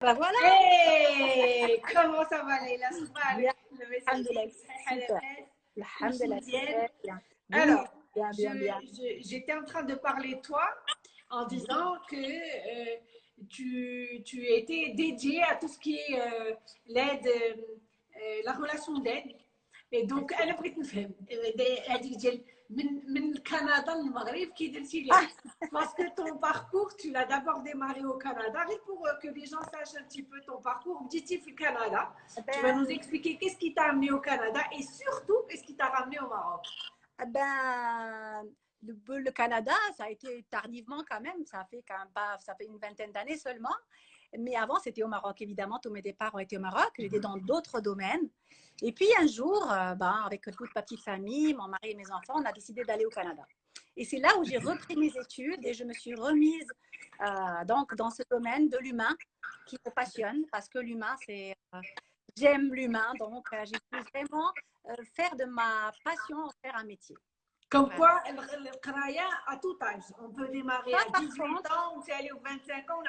Bah voilà. Comment ça va Leïla? Alors, j'étais en train de parler de toi en disant que euh, tu, tu étais dédiée à tout ce qui est euh, l'aide, euh, la relation d'aide. Et donc, elle a pris une femme. Elle a dit, من من كندا للمغرب كي درتي لي parce que ton parcours tu l'as d'abord démarré au Canada et pour euh, que les gens sachent un petit peu ton parcours بديتي في Canada tu vas nous expliquer qu'est-ce qui t'a amené au Canada et surtout qu'est-ce qui t'a ramené au Maroc Eh Ben, le, le Canada, ça a été tardivement quand même. Ça fait quand même pas, ça fait une vingtaine d'années seulement. Mais avant, c'était au Maroc, évidemment. Tous mes départs ont été au Maroc. J'étais dans d'autres domaines. Et puis un jour, euh, ben, avec toute ma petite famille, mon mari et mes enfants, on a décidé d'aller au Canada. Et c'est là où j'ai repris mes études et je me suis remise euh, donc dans ce domaine de l'humain qui me passionne parce que l'humain, c'est euh, j'aime l'humain, donc euh, j'ai pu vraiment faire de ma passion faire un métier. Comme quoi, le Kraya à tout âge. On peut démarrer à par 18 contre, ans, on peut aller aux 25 ans,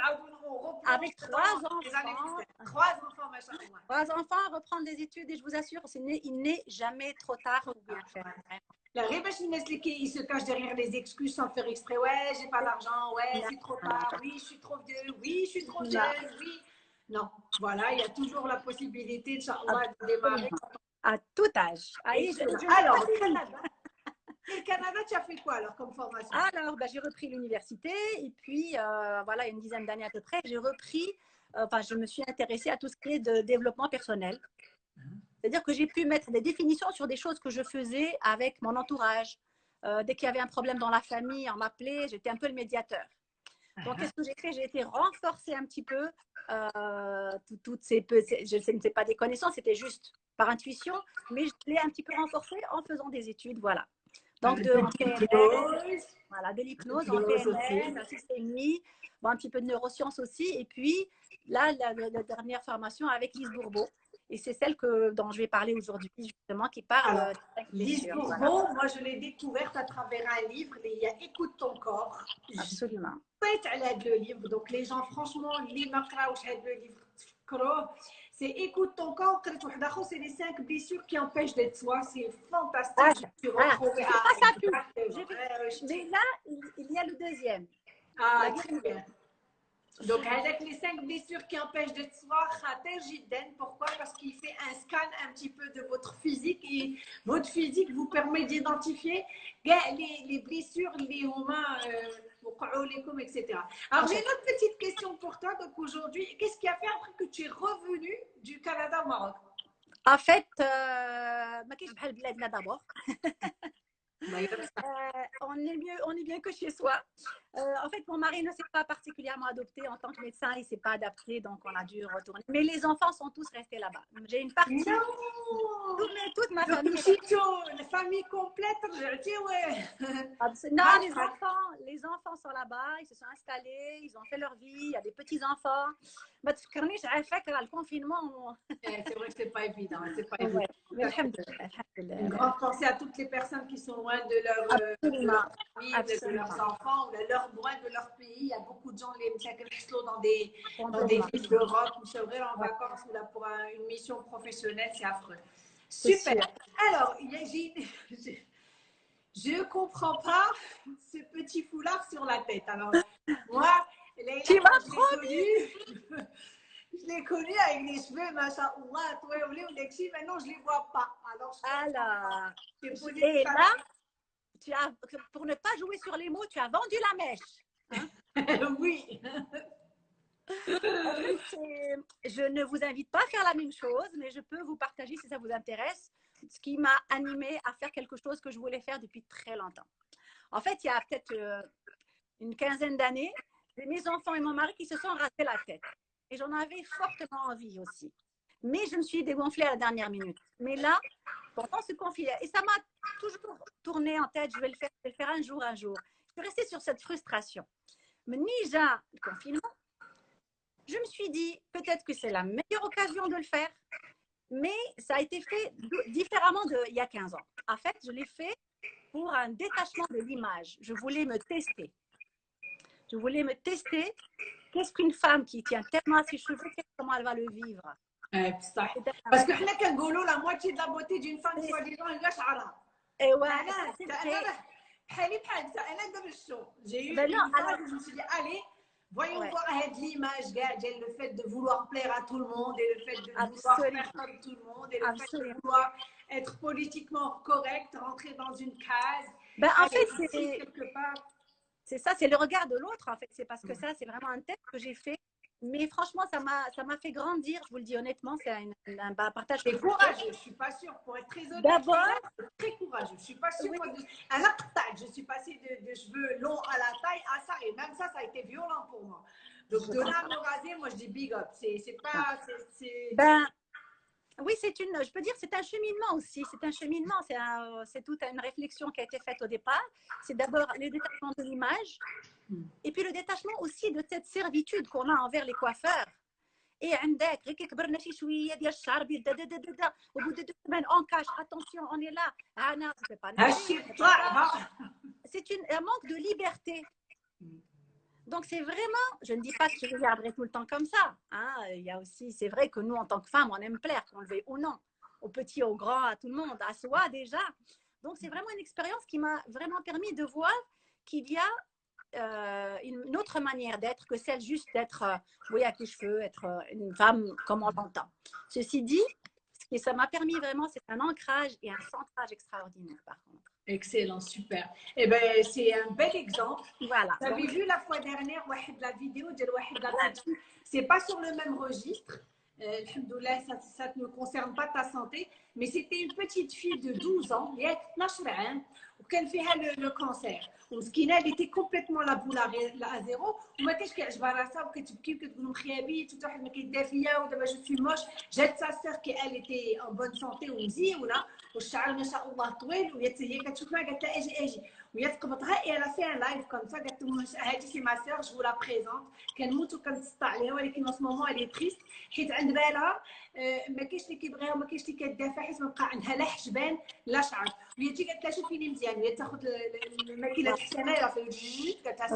on replonge Avec trois enfants. 60. Trois enfants, machallah. Trois enfants, reprendre des études et je vous assure, il n'est jamais trop tard pour bien faire. La Rébache Inès Leki, il se cache derrière les excuses sans faire exprès. Ouais, j'ai pas l'argent, ouais, c'est trop tard, oui, je suis trop vieux, oui, je suis trop jeune, oui. Non, voilà, il y a toujours la possibilité, Inch'Allah, de démarrer. À tout âge. Alors, le Canada, tu as fait quoi alors comme formation? Alors, bah, j'ai repris l'université et puis, euh, voilà, il y a une dizaine d'années à peu près, j'ai repris, euh, enfin, je me suis intéressée à tout ce qui est de développement personnel. C'est-à-dire que j'ai pu mettre des définitions sur des choses que je faisais avec mon entourage. Euh, dès qu'il y avait un problème dans la famille, on m'appelait, j'étais un peu le médiateur. Donc, qu'est-ce que j'ai fait? J'ai été renforcer un petit peu euh, tout- toutes ces, je sais, c'est pas des connaissances, c'était juste par intuition, mais je l'ai un petit peu renforcé en faisant des études, voilà. Donc, de, voilà, de l'hypnose en PNL, un petit peu de neurosciences aussi. Et puis, là, la, dernière formation avec Lise Bourbeau. Et c'est celle que, dont je vais parler aujourd'hui, justement, qui parle. Alors, euh, Lise Bourbeau, moi, je l'ai découverte à travers un livre, il y a Écoute ton corps. Absolument. Je suis le livre. Donc, les gens, franchement, les le livre, c'est écoute ton corps, c'est les cinq blessures qui empêchent d'être soi. C'est fantastique. Ah, ah, ah, ça Mais là, il y a le deuxième. Ah, très bien. Donc, avec les cinq blessures qui empêchent de te voir, pourquoi? Parce qu'il fait un scan un petit peu de votre physique et votre physique vous permet d'identifier les, les blessures, les humains, euh, etc. Alors, j'ai une autre petite question pour toi. Donc, aujourd'hui, qu'est-ce qui a fait après que tu es revenu du Canada au Maroc? En fait, euh, d'abord. Bah, euh, on, est mieux, on est bien que chez soi. Euh, en fait, mon mari ne s'est pas particulièrement adopté en tant que médecin, il ne s'est pas adapté, donc on a dû retourner. Mais les enfants sont tous restés là-bas. J'ai une partie. Non toute, toute ma famille. la famille complète, je dis ouais. Non, ah, les ah. enfants, les enfants sont là-bas, ils se sont installés, ils ont fait leur vie, il y a des petits-enfants. Mais tu connais, j'ai fait le confinement. Eh, c'est vrai que ce n'est pas évident. C'est pas évident. Une grande pensée à toutes les personnes qui sont loin de leur, euh, famille, de leurs enfants, de leur loin de leur pays. Il y a beaucoup de gens les dans des, dans des villes d'Europe, ou c'est vrai en vacances ou là pour un- une mission professionnelle, c'est affreux. Super. Alors, j'ai je, je comprends pas ce petit foulard sur la tête. Alors, moi, Tu m'as connu, je l'ai connu avec les cheveux, machin, ouah, toi, ou les maintenant je les vois pas. Alors, je J'ai posé et là, tu as, pour ne pas jouer sur les mots, tu as vendu la mèche. oui. C'est- Je ne vous invite pas à faire la même chose, mais je peux vous partager, si ça vous intéresse, ce qui m'a animée à faire quelque chose que je voulais faire depuis très longtemps. En fait, il y a peut-être euh, une quinzaine d'années, mes enfants et mon mari qui se sont rasés la tête. Et j'en avais fortement envie aussi. Mais je me suis dégonflée à la dernière minute. Mais là, pendant ce confinement, et ça m'a toujours tourné en tête, je vais le faire, le faire un jour, un jour. Je suis restée sur cette frustration. Mais déjà, le confinement, je me suis dit, peut-être que c'est la meilleure occasion de le faire, mais ça a été fait différemment d'il y a 15 ans. En fait, je l'ai fait pour un détachement de l'image. Je voulais me tester. Je voulais me tester. Qu'est-ce qu'une femme qui tient tellement à ses cheveux, comment elle va le vivre? بصح باسكو حنا كنقولوا لا موتي دو لا بوتي دون فام سوا ديزون هي شعرها ايوا انا انا بحالي بحال انا دابا الشو جي Ben non, alors- je me suis dit allez voyons Ouais. voir cette l'image gars j'ai le fait de vouloir plaire à tout le monde et le fait de vouloir Absolument. faire comme tout le monde et le fait de Absolument. vouloir être politiquement correct rentrer dans une case Ben, en aller fait, ici, c'est quelque part c'est ça, c'est le regard de l'autre. En fait, c'est parce que ça, c'est vraiment un test que j'ai fait. mais franchement, ça m'a, fait grandir. Je vous le dis honnêtement, c'est un, un- un partage. C'est courageux, je suis pas sûre, pour être très honnête. D'abord- c'est très courageux. Je suis pas sûre. Oui. moi, de- À la taille, je suis passée de, de cheveux longs à la taille à ça, et même ça, ça a été violent pour moi. Donc de là à me raser, moi je dis big up. C'est pas. c'est- Ben, oui, c'est une, je peux dire, c'est un cheminement aussi. C'est un cheminement. C'est un- c'est toute une réflexion qui a été faite au départ. C'est d'abord le détachement de l'image, Hmm. et puis le détachement aussi de cette servitude qu'on a envers les coiffeurs. Et عندك غير كبرنا شي شويه ديال الشعر بيض دا دا دا دا دا au bout de deux semaines on cache attention on est là ah non je fais pas هالشي nager, طلع ها. c'est une, un manque de liberté. Donc, c'est vraiment, je ne dis pas que je regarderai tout le temps comme ça. hein. Il y a aussi, c'est vrai que nous, en tant que femmes, on aime plaire, qu'on le veuille ou non, aux petits, aux grands, à tout le monde, à soi déjà. Donc, c'est vraiment une expérience qui m'a vraiment permis de voir qu'il y a euh, une, autre manière d'être que celle juste d'être, euh, oui, avec les cheveux, être euh, une femme comme on l'entend. Ceci dit, ce que ça m'a permis vraiment, c'est un ancrage et un centrage extraordinaire, par contre. Excellent, super. Eh ben, c'est un bel exemple. Voilà. Vous avez vu la fois dernière la vidéo de la C'est pas sur le même registre. Euh, ça, ça ne concerne pas ta santé, mais c'était une petite fille de 12 ans, il y a 12 ans, وكان فيها le, le cancer. ومسكينه elle était complètement la boule à à zéro وما كانش كيعجبها راسها وكتبكي وكتقول مخيابيت وحتى واحد ما كيدير فيا ودابا جو سوي موش جات sa sœur qui elle était en bonne santé ومزيونه والشعر ما شاء الله طويل وهي حتى هي كتشوفها قالت لها اجي اجي وهي تقبطها et elle a fait un live comme ça قالت لهم هذه سي ما sœur je vous la présente كنموت وكنتسطى عليها ولكن en ce moment elle est triste حيت عند بالها آه، ما كاينش اللي كيبغيها وما كاينش اللي كدافع حيت ما بقى عندها لا حجبان لا شعر وهي تجي قالت لها شوفيني مزيان وهي تاخذ ال- ال- الماكينه الحسانه راه في قالت لها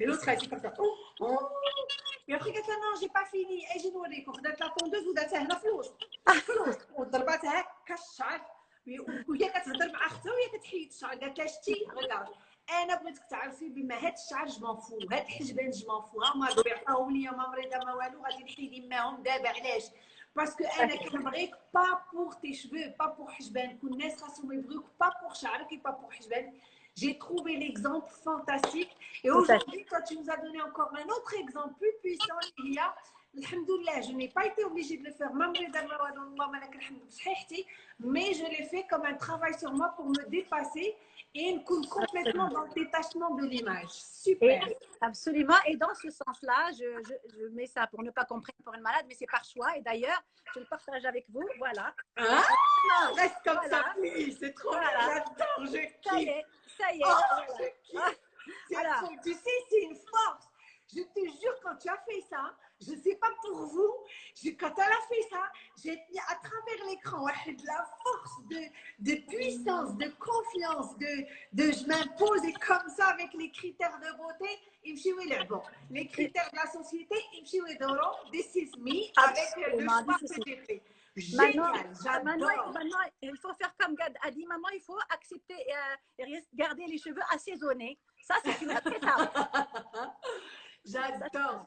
elle était comme ça oh, oh. et après قالت لها non j'ai pas fini أجي نوريكم خدات لا طوندوز وداتها هنا في الوسط في الوسط وضرباتها هكا الشعر وهي كتهضر مع اختها وهي كتحيد الشعر قالت لها شتي ريغارد انا بغيتك تعرفي بما هاد الشعر جو فو هاد الحجبان جو فو ها ما بيعطاهم ليا ما مريضه ما والو غادي نحيد معاهم دابا علاش باسكو انا كنبغيك با بور تي شفو با بور حجبان كل الناس خاصهم يبغيوك با بور شعرك et pas pour حجبان J'ai trouvé l'exemple fantastique. Et Tout à fait. aujourd'hui, toi, tu nous as donné encore un autre exemple plus puissant. Il y a, Alhamdoulilah, je n'ai pas été obligée de le faire, même رضا المواد والله ما لك الحمد بصحيحتي, mais je l'ai fait comme un travail sur moi pour me dépasser et complètement dans le détachement de l'image. Super. Absolument. Et dans ce sens-là, je, je, je, mets ça pour ne pas comprendre pour une malade, mais c'est par choix. Et d'ailleurs, je le partage avec vous. Voilà. Ah, reste comme ça, oui. C'est trop voilà. là-dedans. Je kiffe. Ça y est. Ça y est. Tu sais, c'est une force. Je te jure, quand tu as fait ça, je ne sais pas pour vous, quand elle a fait ça, j'ai tenu à travers l'écran de la force, de, de puissance, de confiance, de, de je m'impose et comme ça avec les critères de beauté, bon, les critères de la société, this is me avec le choix que j'ai fait. Maintenant, il faut faire comme Gad a dit, maman, il faut accepter euh, et, garder les cheveux assaisonnés. Ça, c'est une autre étape. J'adore.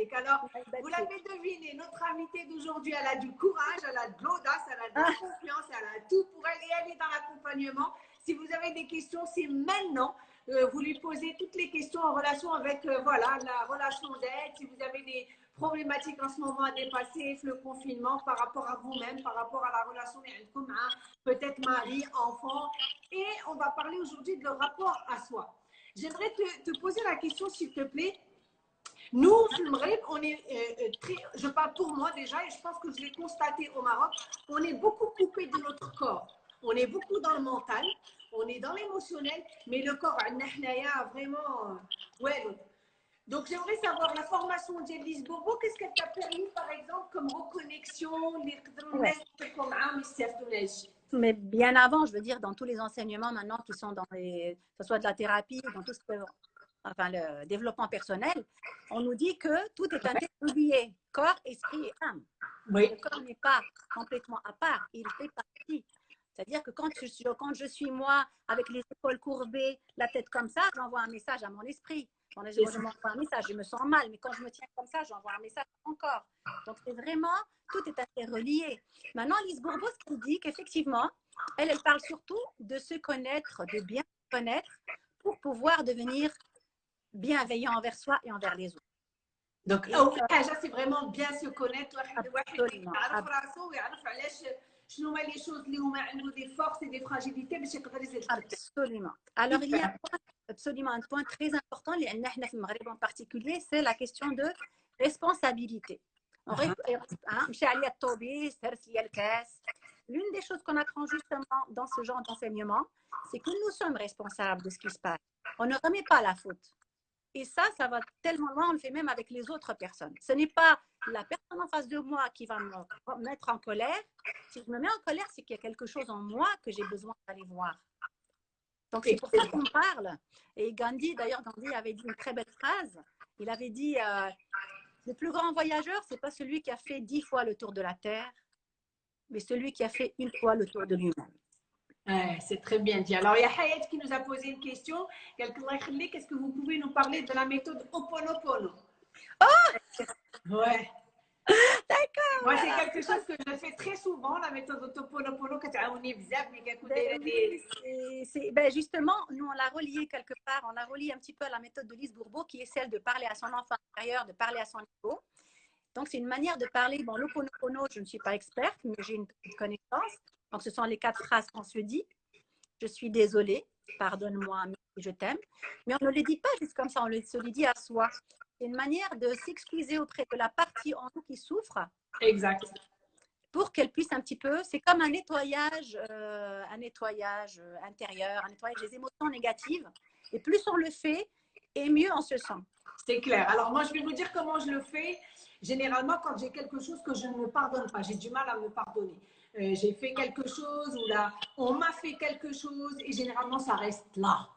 Est alors. Vous l'avez deviné, notre invitée d'aujourd'hui, elle a du courage, elle a de l'audace, elle a de la confiance, elle a tout pour elle et elle est dans l'accompagnement. Si vous avez des questions, c'est maintenant. Euh, vous lui posez toutes les questions en relation avec euh, voilà, la relation d'aide. Si vous avez des problématiques en ce moment à dépasser, le confinement par rapport à vous-même, par rapport à la relation avec peut-être mari, enfant. Et on va parler aujourd'hui de le rapport à soi. J'aimerais te, te poser la question, s'il te plaît. Nous, on est euh, euh, très, je parle pour moi déjà, et je pense que je l'ai constaté au Maroc, on est beaucoup coupé de notre corps. On est beaucoup dans le mental, on est dans l'émotionnel, mais le corps, a vraiment, euh, ouais. donc. Donc, j'aimerais savoir la formation d'Elise Bobo, qu'est-ce qu'elle t'a permis, par exemple, comme reconnexion, les Ouais mais bien avant, je veux dire, dans tous les enseignements maintenant qui sont dans les, que ce soit de la thérapie, dans tout ce que, enfin, le développement personnel, on nous dit que tout est interlié, corps, esprit et âme. Le corps n'est pas complètement à part, il fait partie. C'est-à-dire que quand je, quand je suis moi, avec les épaules courbées, la tête comme ça, j'envoie un message à mon esprit. Quand je, je m'envoie un message, je me sens mal, mais quand je me tiens comme ça, j'envoie un message encore. Donc c'est vraiment, tout est interrelié. Maintenant, Lise Bourbeau, ce qu'elle dit qu'effectivement, elle, elle parle surtout de se connaître, de bien se connaître pour pouvoir devenir bienveillant envers soi et envers les autres. Donc, أول حاجة c'est vraiment bien se connaître واحد واحد Absolument. يعرف راسه ويعرف علاش شنو هما لي شوز اللي هما عنده دي فورس et des fragilités باش يقدر يزيد يخدم. Absolument. Alors, il y a un point- absolument un point très important, en particulier, c'est la question de responsabilité. L'une des choses qu'on apprend justement dans ce genre d'enseignement, c'est que nous sommes responsables de ce qui se passe. On ne remet pas la faute. Et ça, ça va tellement loin, on le fait même avec les autres personnes. Ce n'est pas la personne en face de moi qui va me mettre en colère. Si je me mets en colère, c'est qu'il y a quelque chose en moi que j'ai besoin d'aller voir. Donc, c'est pour ça qu'on parle. Et Gandhi, d'ailleurs, Gandhi avait dit une très belle phrase. Il avait dit euh, Le plus grand voyageur, c'est pas celui qui a fait dix fois le tour de la Terre, mais celui qui a fait une fois le tour de lui-même. Ouais, c'est très bien dit. Alors, il y a Hayat qui nous a posé une question. Quelqu'un Qu'est-ce que vous pouvez nous parler de la méthode Oponopono? Oh Ouais. D'accord. Moi, c'est quelque chose que je fais très souvent, la méthode Oponopono, que tu as a Ben justement, nous, on l'a relié quelque part, on l'a relié un petit peu à la méthode de Lise Bourbeau, qui est celle de parler à son enfant intérieur, de parler à son ego. Donc, c'est une manière de parler. Bon, l'oponopono, je ne suis pas experte, mais j'ai une petite connaissance. Donc, ce sont les quatre phrases qu'on se dit. Je suis désolée, pardonne-moi, je t'aime. Mais on ne les dit pas juste comme ça, on se les dit à soi. C'est une manière de s'excuser auprès de la partie en nous qui souffre Exact. pour qu'elle puisse un petit peu, c'est comme un nettoyage, euh, un nettoyage euh, intérieur, un nettoyage des émotions négatives. Et plus on le fait, et mieux on se sent. C'est clair. Alors, moi, je vais vous dire comment je le fais. Généralement, quand j'ai quelque chose que je ne me pardonne pas, j'ai du mal à me pardonner. Euh, j'ai fait quelque chose ou là, on m'a fait quelque chose et généralement, ça reste là.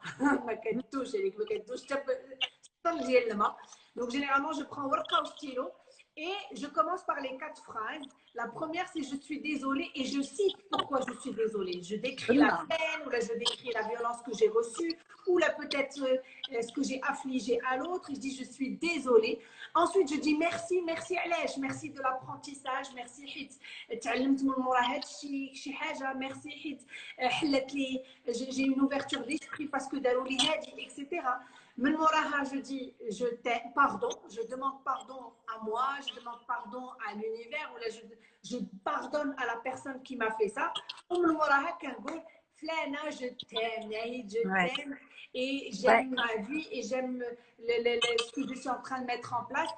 Donc, généralement, je prends worka ou stylo et je commence par les quatre phrases. La première, c'est je suis désolée et je cite pourquoi je suis désolée. Je décris la peine ou là, je décris la violence que j'ai reçue ou là, peut-être euh, ce que j'ai affligé à l'autre. Je dis je suis désolée. Ensuite, je dis merci, merci Alèche, merci de l'apprentissage, merci Hit. Merci Hit. Euh, j'ai une ouverture d'esprit parce que Darouli etc من موراها je dis je t'aime, pardon, je demande pardon à moi, je demande pardon à l'univers ou là je, je pardonne à la personne qui m'a fait ça. ومن موراها كنقول فلانة je t'aime, Naïd, je Ouais. t'aime et j'aime ma vie et j'aime le- le- le- ce que je suis en train de mettre en place.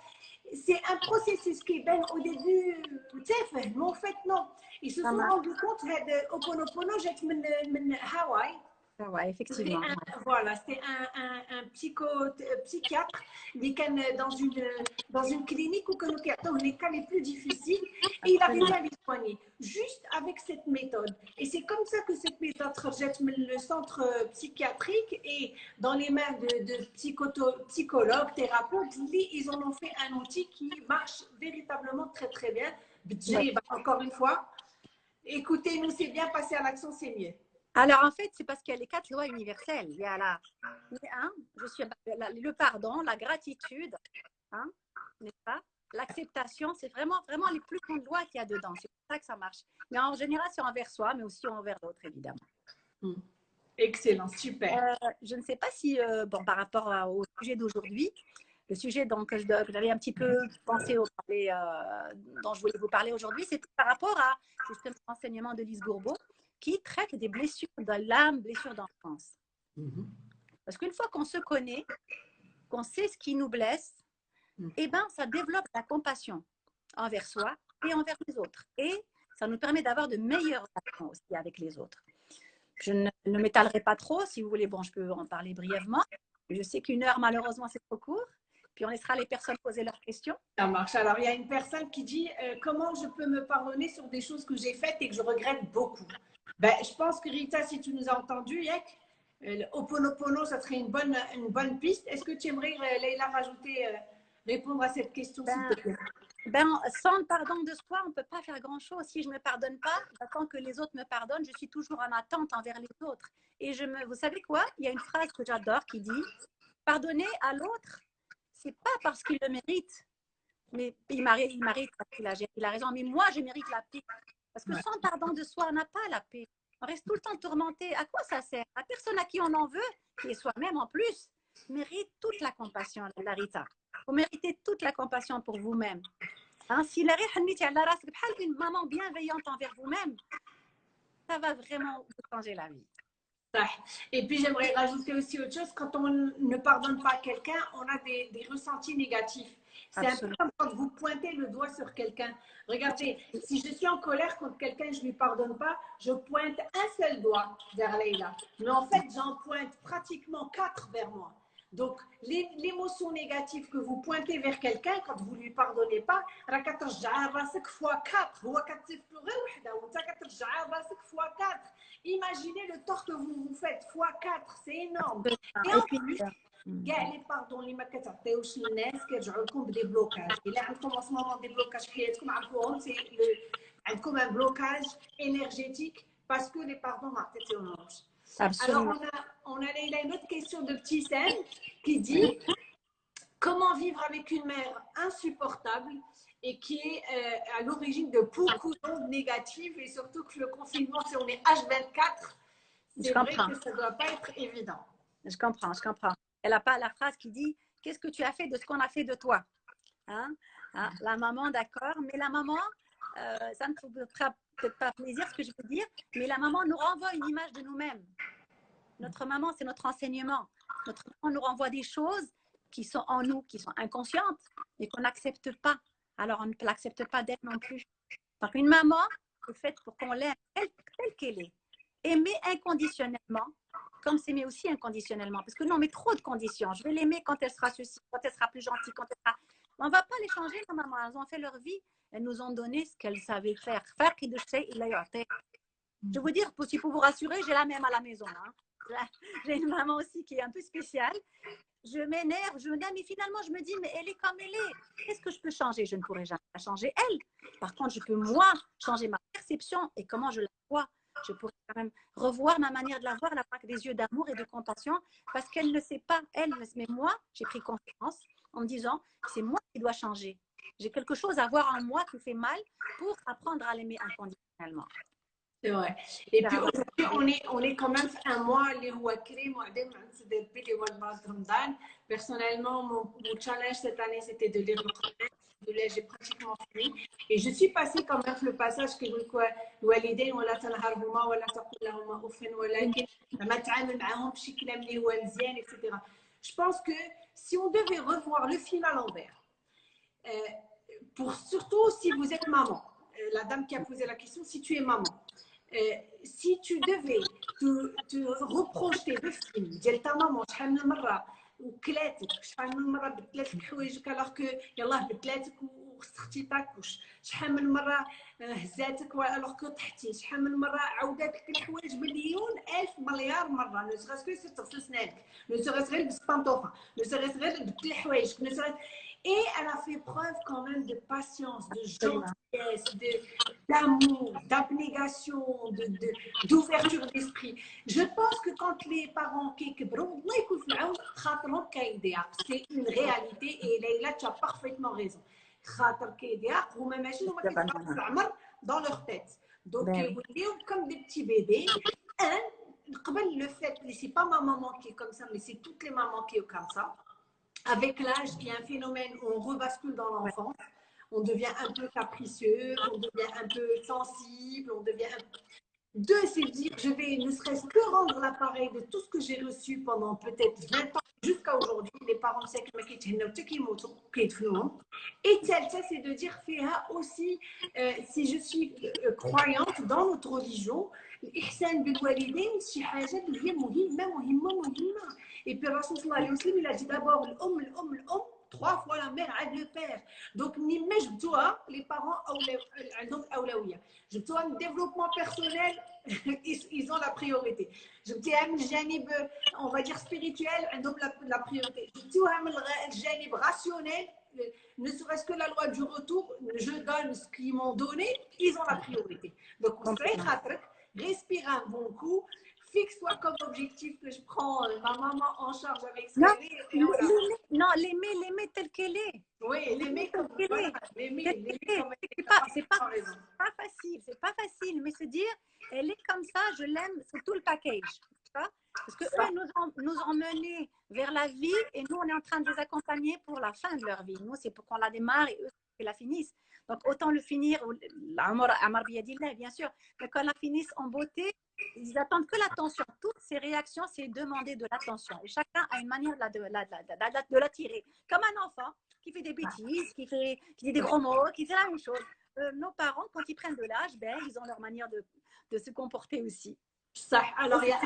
C'est un processus qui, ben, au début, tu sais, mais en fait, non. Ils se Ça sont marche. rendus compte que Oponopono, j'ai de Hawaï. ah ouais, effectivement. Un- voilà, c'était un, un, un psycho, euh, psychiatre qui est dans une, dans une clinique où nous captons les cas les plus difficiles et il arrivait à les soigner juste avec cette méthode. Et c'est comme ça que cette méthode rejette le centre euh, psychiatrique et dans les mains de, psychologues, thérapeutes, ils en ont fait un outil qui marche véritablement très très bien. Bah, Encore une fois, écoutez-nous, c'est bien, passer à l'action, c'est mieux. Alors en fait, c'est parce qu'il y a les quatre lois universelles. Il y a la, hein, je suis, la- le pardon, la gratitude, hein, n'est-ce pas? L'acceptation, c'est vraiment, vraiment les plus grandes lois qu'il y a dedans. C'est pour ça que ça marche. Mais en général, c'est envers soi, mais aussi envers l'autre, évidemment. Excellent, super. Euh, je ne sais pas si, euh, bon, par rapport à- au sujet d'aujourd'hui, le sujet donc, que je- que j'avais un petit peu pensé au parler, euh, dont je voulais vous parler aujourd'hui, c'est par rapport à justement l'enseignement de Lise Bourbeau qui traite des blessures de l'âme, blessures d'enfance. Mhm. Parce qu'une fois qu'on se connaît, qu'on sait ce qui nous blesse, Mm. eh ben, ça développe la compassion envers soi et envers les autres. Et ça nous permet d'avoir de meilleures relations aussi avec les autres. Je ne, ne m'étalerai pas trop. Si vous voulez, bon, je peux en parler brièvement. Je sais qu'une heure, malheureusement, c'est trop court. Puis on laissera les personnes poser leurs questions. Ça marche. Alors, il y a une personne qui dit euh, comment je peux me pardonner sur des choses que j'ai faites et que je regrette beaucoup? Ben, je pense que Rita, si tu nous as entendu, Yek, euh, Oponopono, ça serait une bonne, une bonne piste. Est-ce que tu aimerais, euh, Leïla, rajouter, répondre à cette question, ben, ben, sans le pardon de soi, on ne peut pas faire grand-chose. Si je ne me pardonne pas, j'attends que les autres me pardonnent. Je suis toujours en attente envers les autres. Et je me, vous savez quoi? Il y a une phrase que j'adore qui dit Pardonner à l'autre, c'est pas parce qu'il le mérite, mais il mérite, il mérite il a, a raison. Mais moi, je mérite la paix. Parce que sans pardon de soi, on n'a pas la paix. On reste tout le temps tourmenté. À quoi ça sert? La personne à qui on en veut, qui est soi-même en plus, mérite toute la compassion, la Rita. Vous méritez toute la compassion pour vous-même. Hein, si la une maman bienveillante envers vous-même, ça va vraiment vous changer la vie. Et puis j'aimerais rajouter aussi autre chose, quand on ne pardonne pas quelqu'un, on a des, des ressentis négatifs. C'est un peu comme quand vous pointez le doigt sur quelqu'un. Regardez, si je suis en colère contre quelqu'un, je ne lui pardonne pas, je pointe un seul doigt vers Leïla. Mais en fait, j'en pointe pratiquement quatre vers moi. Donc, l'émotion négative que vous pointez vers quelqu'un quand vous ne lui pardonnez pas, fois 4 fois 4 Imaginez le tort que vous vous faites fois 4, c'est énorme. Et en plus, كاع لي باردون اللي ما كتعطيوش للناس كيرجعوا لكم بدي بلوكاج الا عندكم en ce moment des blocages في حياتكم عرفوهم سي عندكم un blocage énergétique parce que les pardons ما عطيتيهمش alors, on a, on a une autre question de Petit Sen qui dit Comment vivre avec une mère insupportable et qui est euh, à l'origine de beaucoup d'ondes négatives et surtout que le confinement, si on est H24, c'est vrai que ça ne doit pas être évident. Je comprends, je comprends. Elle n'a pas la phrase qui dit Qu'est-ce que tu as fait de ce qu'on a fait de toi hein? hein? La maman, d'accord, mais la maman, euh, ça ne peut-être pas plaisir ce que je veux dire, mais la maman nous renvoie une image de nous-mêmes. Notre maman, c'est notre enseignement. Notre maman nous renvoie des choses qui sont en nous, qui sont inconscientes et qu'on n'accepte pas. Alors, on ne l'accepte pas d'elle non plus. Donc, une maman est faite pour qu'on l'aime telle qu'elle est. Aimer inconditionnellement, comme s'aimer aussi inconditionnellement. Parce que nous, on met trop de conditions. Je vais l'aimer quand elle sera ceci, quand elle sera plus gentille, quand elle sera... On ne va pas les changer, nos mamans. Elles ont fait leur vie. Elles nous ont donné ce qu'elles savaient faire. Je vous dire, pour, vous rassurer, j'ai la même à la maison. Hein. j'ai une maman aussi qui est un peu spéciale. Je m'énerve, je me dis, mais finalement, je me dis, mais elle est comme elle est. Qu'est-ce que je peux changer? Je ne pourrai jamais changer elle. Par contre, je peux, moi, changer ma perception et comment je la vois. Je pourrais quand même revoir ma manière de la voir, la voir avec des yeux d'amour et de compassion, parce qu'elle ne sait pas, elle, mais moi, j'ai pris confiance en me disant, c'est moi qui dois changer. J'ai quelque chose à voir en moi qui fait mal pour apprendre à l'aimer inconditionnellement. C'est vrai. Et puis aujourd'hui, on est, on est quand même un mois, les Personnellement, mon, mon challenge cette année, c'était de lire le Coran. J'ai pratiquement fini. Et je suis passée quand même le passage que vous الوالدين ولا تنهرهما ولا تقول لهما اف ولكن ما تعامل معاهم بشكل اللي هو مزيان etc. Je pense que si on devait revoir le film à l'envers, euh, pour surtout si vous êtes maman, euh, la dame qui a posé la question, si tu es maman, euh, si tu devais te, te reprojeter le film ديال ta maman شحال من مره وكلاتك شحال من مره بدلات لك حوايجك الوغ كو يلاه بدلاتك وخصختيتك وش شحال من مره هزاتك الوغ كو طحتي شحال من مره عاودات لك الحوايج مليون الف مليار مره نو سغاس كو سير تغسل سنانك نو سغاس غير لبس بانطوفه نو سغاس غير بدل حوايجك نو سغاس Et elle a fait preuve quand même de patience, de gentillesse, d'amour, d'abnégation, d'ouverture de, d'esprit. Je pense que quand les parents qui c'est une réalité et Leïla, tu as parfaitement raison. dans leur tête. Donc, comme des petits bébés. le fait, c'est pas ma maman qui est comme ça, mais c'est toutes les mamans qui sont comme ça avec l'âge, il y a un phénomène où on rebascule dans l'enfance. On devient un peu capricieux, on devient un peu sensible, on devient un... Deux, c'est dire, je vais ne serait-ce que rendre l'appareil de tout ce que j'ai reçu pendant peut-être 20 ans jusqu'à aujourd'hui. Les parents savent que Et tel, ça, c'est de dire, Féha aussi, euh, si je suis euh, croyante dans notre religion, et puis, il a trois fois la mère avec le père. Donc, je dois, les parents, donc, je dois un développement personnel, ils, ont la priorité. Je dis, on va dire spirituel, la, la priorité. Je dis, rationnel, ne serait-ce que la loi du retour, je donne ce qu'ils m'ont donné, ils ont la priorité. Donc, on respire un bon coup, fixe-toi comme objectif que je prends euh, ma maman en charge avec ce non, non, l'aimer, l'aimer telle qu'elle est. Oui, l'aimer comme qu'elle est. L'aimer, c'est pas, pas, pas facile, c'est pas facile, mais se dire, elle est comme ça, je l'aime, c'est tout le package. Parce que eux nous ont, nous ont menés vers la vie et nous, on est en train de les accompagner pour la fin de leur vie. Nous, c'est pour qu'on la démarre et eux, qu'ils la finissent. Donc, autant le finir, bien sûr, mais qu'on la finisse en beauté, ils attendent que l'attention. Toutes ces réactions, c'est demander de l'attention. Et chacun a une manière de la, de, la, tirer. Comme un enfant qui fait des bêtises, qui, fait, qui dit des gros mots, qui fait la même chose. Euh, nos parents, quand ils prennent de l'âge, ben, ils ont leur manière de, de se comporter aussi. Ça. Alors, il y a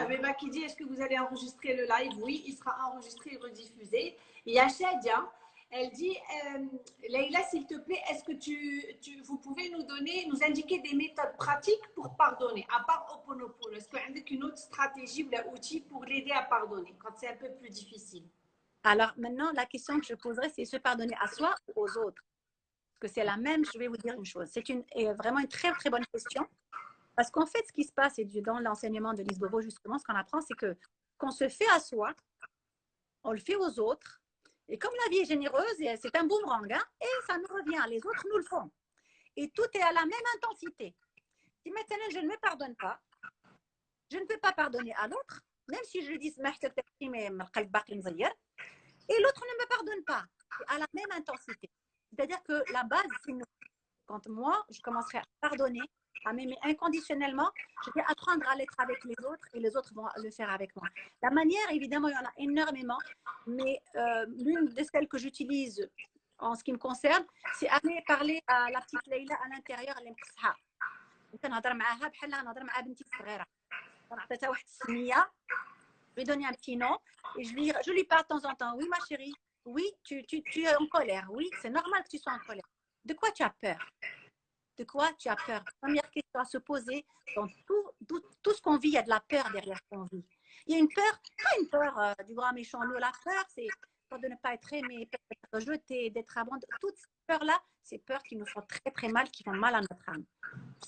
Abeba qui dit est-ce que vous allez enregistrer le live? Oui, il sera enregistré et rediffusé. Il y a Shadia elle dit, euh, Leïla, s'il te plaît, est-ce que tu, tu, vous pouvez nous donner, nous indiquer des méthodes pratiques pour pardonner, à part Oponopono Est-ce y a une autre stratégie ou un outil pour l'aider à pardonner quand c'est un peu plus difficile? Alors maintenant, la question que je poserai, c'est se pardonner à soi ou aux autres? Parce que c'est la même, je vais vous dire une chose. C'est une, vraiment une très, très bonne question. Parce qu'en fait, ce qui se passe, et dans l'enseignement de Lise Bobo, justement, ce qu'on apprend, c'est que qu'on se fait à soi, on le fait aux autres, et comme la vie est généreuse, c'est un boomerang, hein, et ça nous revient, les autres nous le font. Et tout est à la même intensité. Si maintenant je ne me pardonne pas, je ne peux pas pardonner à l'autre, même si je lui dis et l'autre ne me pardonne pas, à la même intensité. C'est-à-dire que la base, quand moi, je commencerai à pardonner, à m'aimer inconditionnellement, je vais apprendre à l'être avec les autres et les autres vont le faire avec moi. La manière, évidemment, il y en a énormément, mais euh, l'une de celles que j'utilise en ce qui me concerne, c'est aller parler à la petite Leïla à l'intérieur, elle je lui donner un petit nom et je lui, je lui parle de temps en temps. Oui, ma chérie, oui, tu es en colère. Oui, c'est normal que tu sois en colère. De quoi tu as peur? De quoi tu as peur? Première question à se poser. Dans tout, ce qu'on vit, il y a de la peur derrière ce qu'on vit. Il y a une peur, pas une peur euh, du grand méchant loup. La peur, c'est peur de ne pas être aimé, d'être rejeté, d'être abandonné. Toutes ces peurs-là, c'est peurs qui nous font très très mal, qui font mal à notre âme.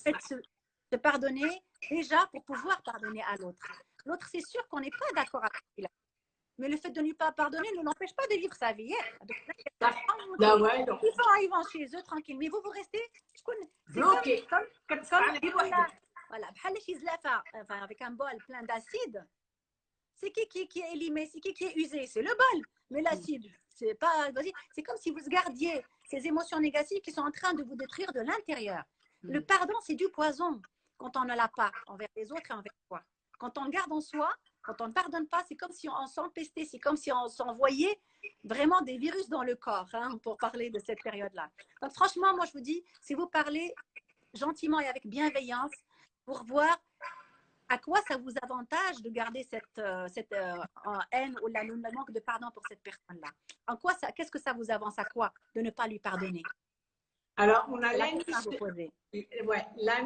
Faites se, pardonner déjà pour pouvoir pardonner à l'autre. L'autre, c'est sûr qu'on n'est pas d'accord avec lui. Mais le fait de ne pas pardonner ne l'empêche pas de vivre sa vie. Donc, ouais, donc. Ils vont chez eux tranquille. Mais vous, vous restez? Bloqué. Comme, comme, comme, voilà, avec un bol plein d'acide. C'est qui, qui, qui est élimé C'est qui qui est usé? C'est le bol. Mais l'acide, c'est pas. C'est comme si vous gardiez ces émotions négatives qui sont en train de vous détruire de l'intérieur. Le mm. pardon, c'est du poison quand on ne l'a pas envers les autres et envers soi. Quand on le garde en soi, quand on ne pardonne pas, c'est comme si on s'empestait, c'est comme si on s'envoyait vraiment des virus dans le corps, hein, pour parler de cette période-là. Donc franchement, moi je vous dis, si vous parlez gentiment et avec bienveillance, pour voir à quoi ça vous avantage de garder cette, euh, cette euh, haine ou la, le manque de pardon pour cette personne-là. En quoi ça, qu'est-ce que ça vous avance à quoi de ne pas lui pardonner? Alors, on a la, ouais, la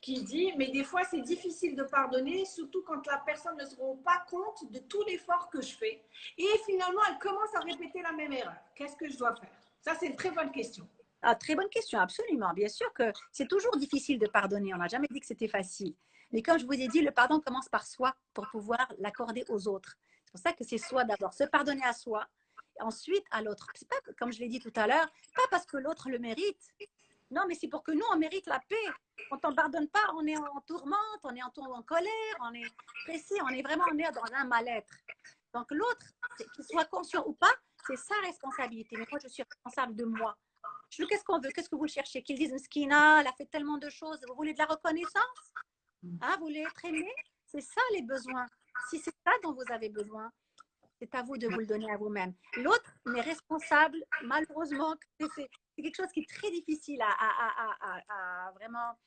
qui dit, mais des fois c'est difficile de pardonner, surtout quand la personne ne se rend pas compte de tout l'effort que je fais. Et finalement, elle commence à répéter la même erreur. Qu'est-ce que je dois faire? Ça, c'est une très bonne question. Ah, très bonne question, absolument. Bien sûr que c'est toujours difficile de pardonner. On n'a jamais dit que c'était facile. Mais comme je vous ai dit, le pardon commence par soi pour pouvoir l'accorder aux autres. C'est pour ça que c'est soi d'abord, se pardonner à soi, ensuite à l'autre. Pas, comme je l'ai dit tout à l'heure, pas parce que l'autre le mérite, non, mais c'est pour que nous, on mérite la paix. Quand on ne pardonne pas, on est en tourmente, on est en, en colère, on est pressé, on est vraiment on est dans un mal-être. Donc l'autre, qu'il soit conscient ou pas, c'est sa responsabilité. Mais moi, je suis responsable de moi. Qu'est-ce qu'on veut? Qu'est-ce que vous cherchez? Qu'ils disent Mskina, elle a fait tellement de choses. Vous voulez de la reconnaissance? Hein, Vous voulez être aimé? C'est ça les besoins. Si c'est ça dont vous avez besoin, c'est à vous de vous le donner à vous-même. L'autre n'est malheureusement, c'est quelque chose qui est très difficile à, vraiment,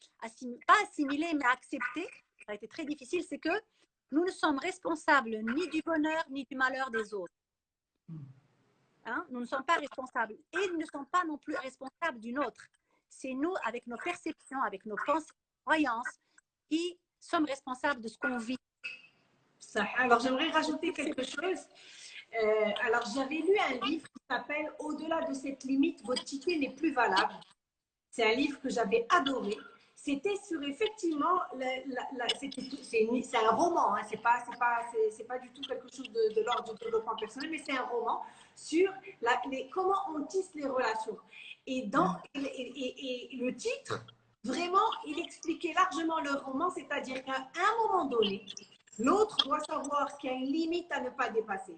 pas assimiler, mais accepter. Ça a été très difficile, c'est que nous ne sommes responsables ni du bonheur ni du malheur des autres. Hein? Nous ne sommes pas responsables. Et ils ne sont pas non plus responsables d'une autre. C'est nous, avec nos perceptions, avec nos pensées, croyances, qui sommes responsables de ce qu'on vit. Alors, j'aimerais rajouter quelque chose. Euh, alors, j'avais lu un livre qui s'appelle Au-delà de cette limite, votre ticket n'est plus valable. C'est un livre que j'avais adoré. C'était sur effectivement, c'est un roman, hein, c'est pas, pas, pas du tout quelque chose de, l'ordre du développement personnel, mais c'est un roman sur comment on tisse les relations. Et, dans, et, le titre, vraiment, il expliquait largement le roman, c'est-à-dire qu'à un moment donné, l'autre doit savoir qu'il y a une limite à ne pas dépasser.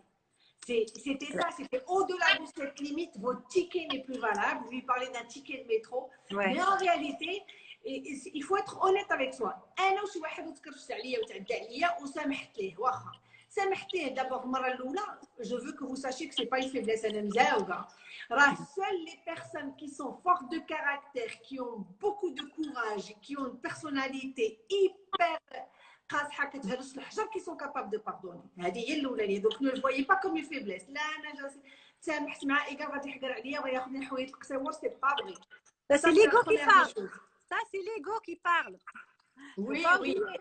C'était ça, c'était au-delà de cette limite, votre ticket n'est plus valable. Lui parlait d'un ticket de métro. Mais en réalité, il faut être honnête avec soi. انا وشي واحد وتكرشت عليا وتعدى عليا وسامحت ليه واخا سامحت ليه دابا المره الاولى je veux que vous sachiez que c'est pas une faiblesse انا مزاوقه راه seules les personnes qui sont fortes de caractère qui ont beaucoup de courage qui ont une personnalité hyper قاصحه كتهرس الحجر كي سون كاباب دو باردوني هذه هي الاولانيه دونك نو فوي با كوم فيبليس لا أنا جالس سامحت مع ايغا غادي يحقر عليا وياخذ لي حوايج القساور سي با بغي سا سي ليغو كي بارل سا سي ليغو كي بارل وي وي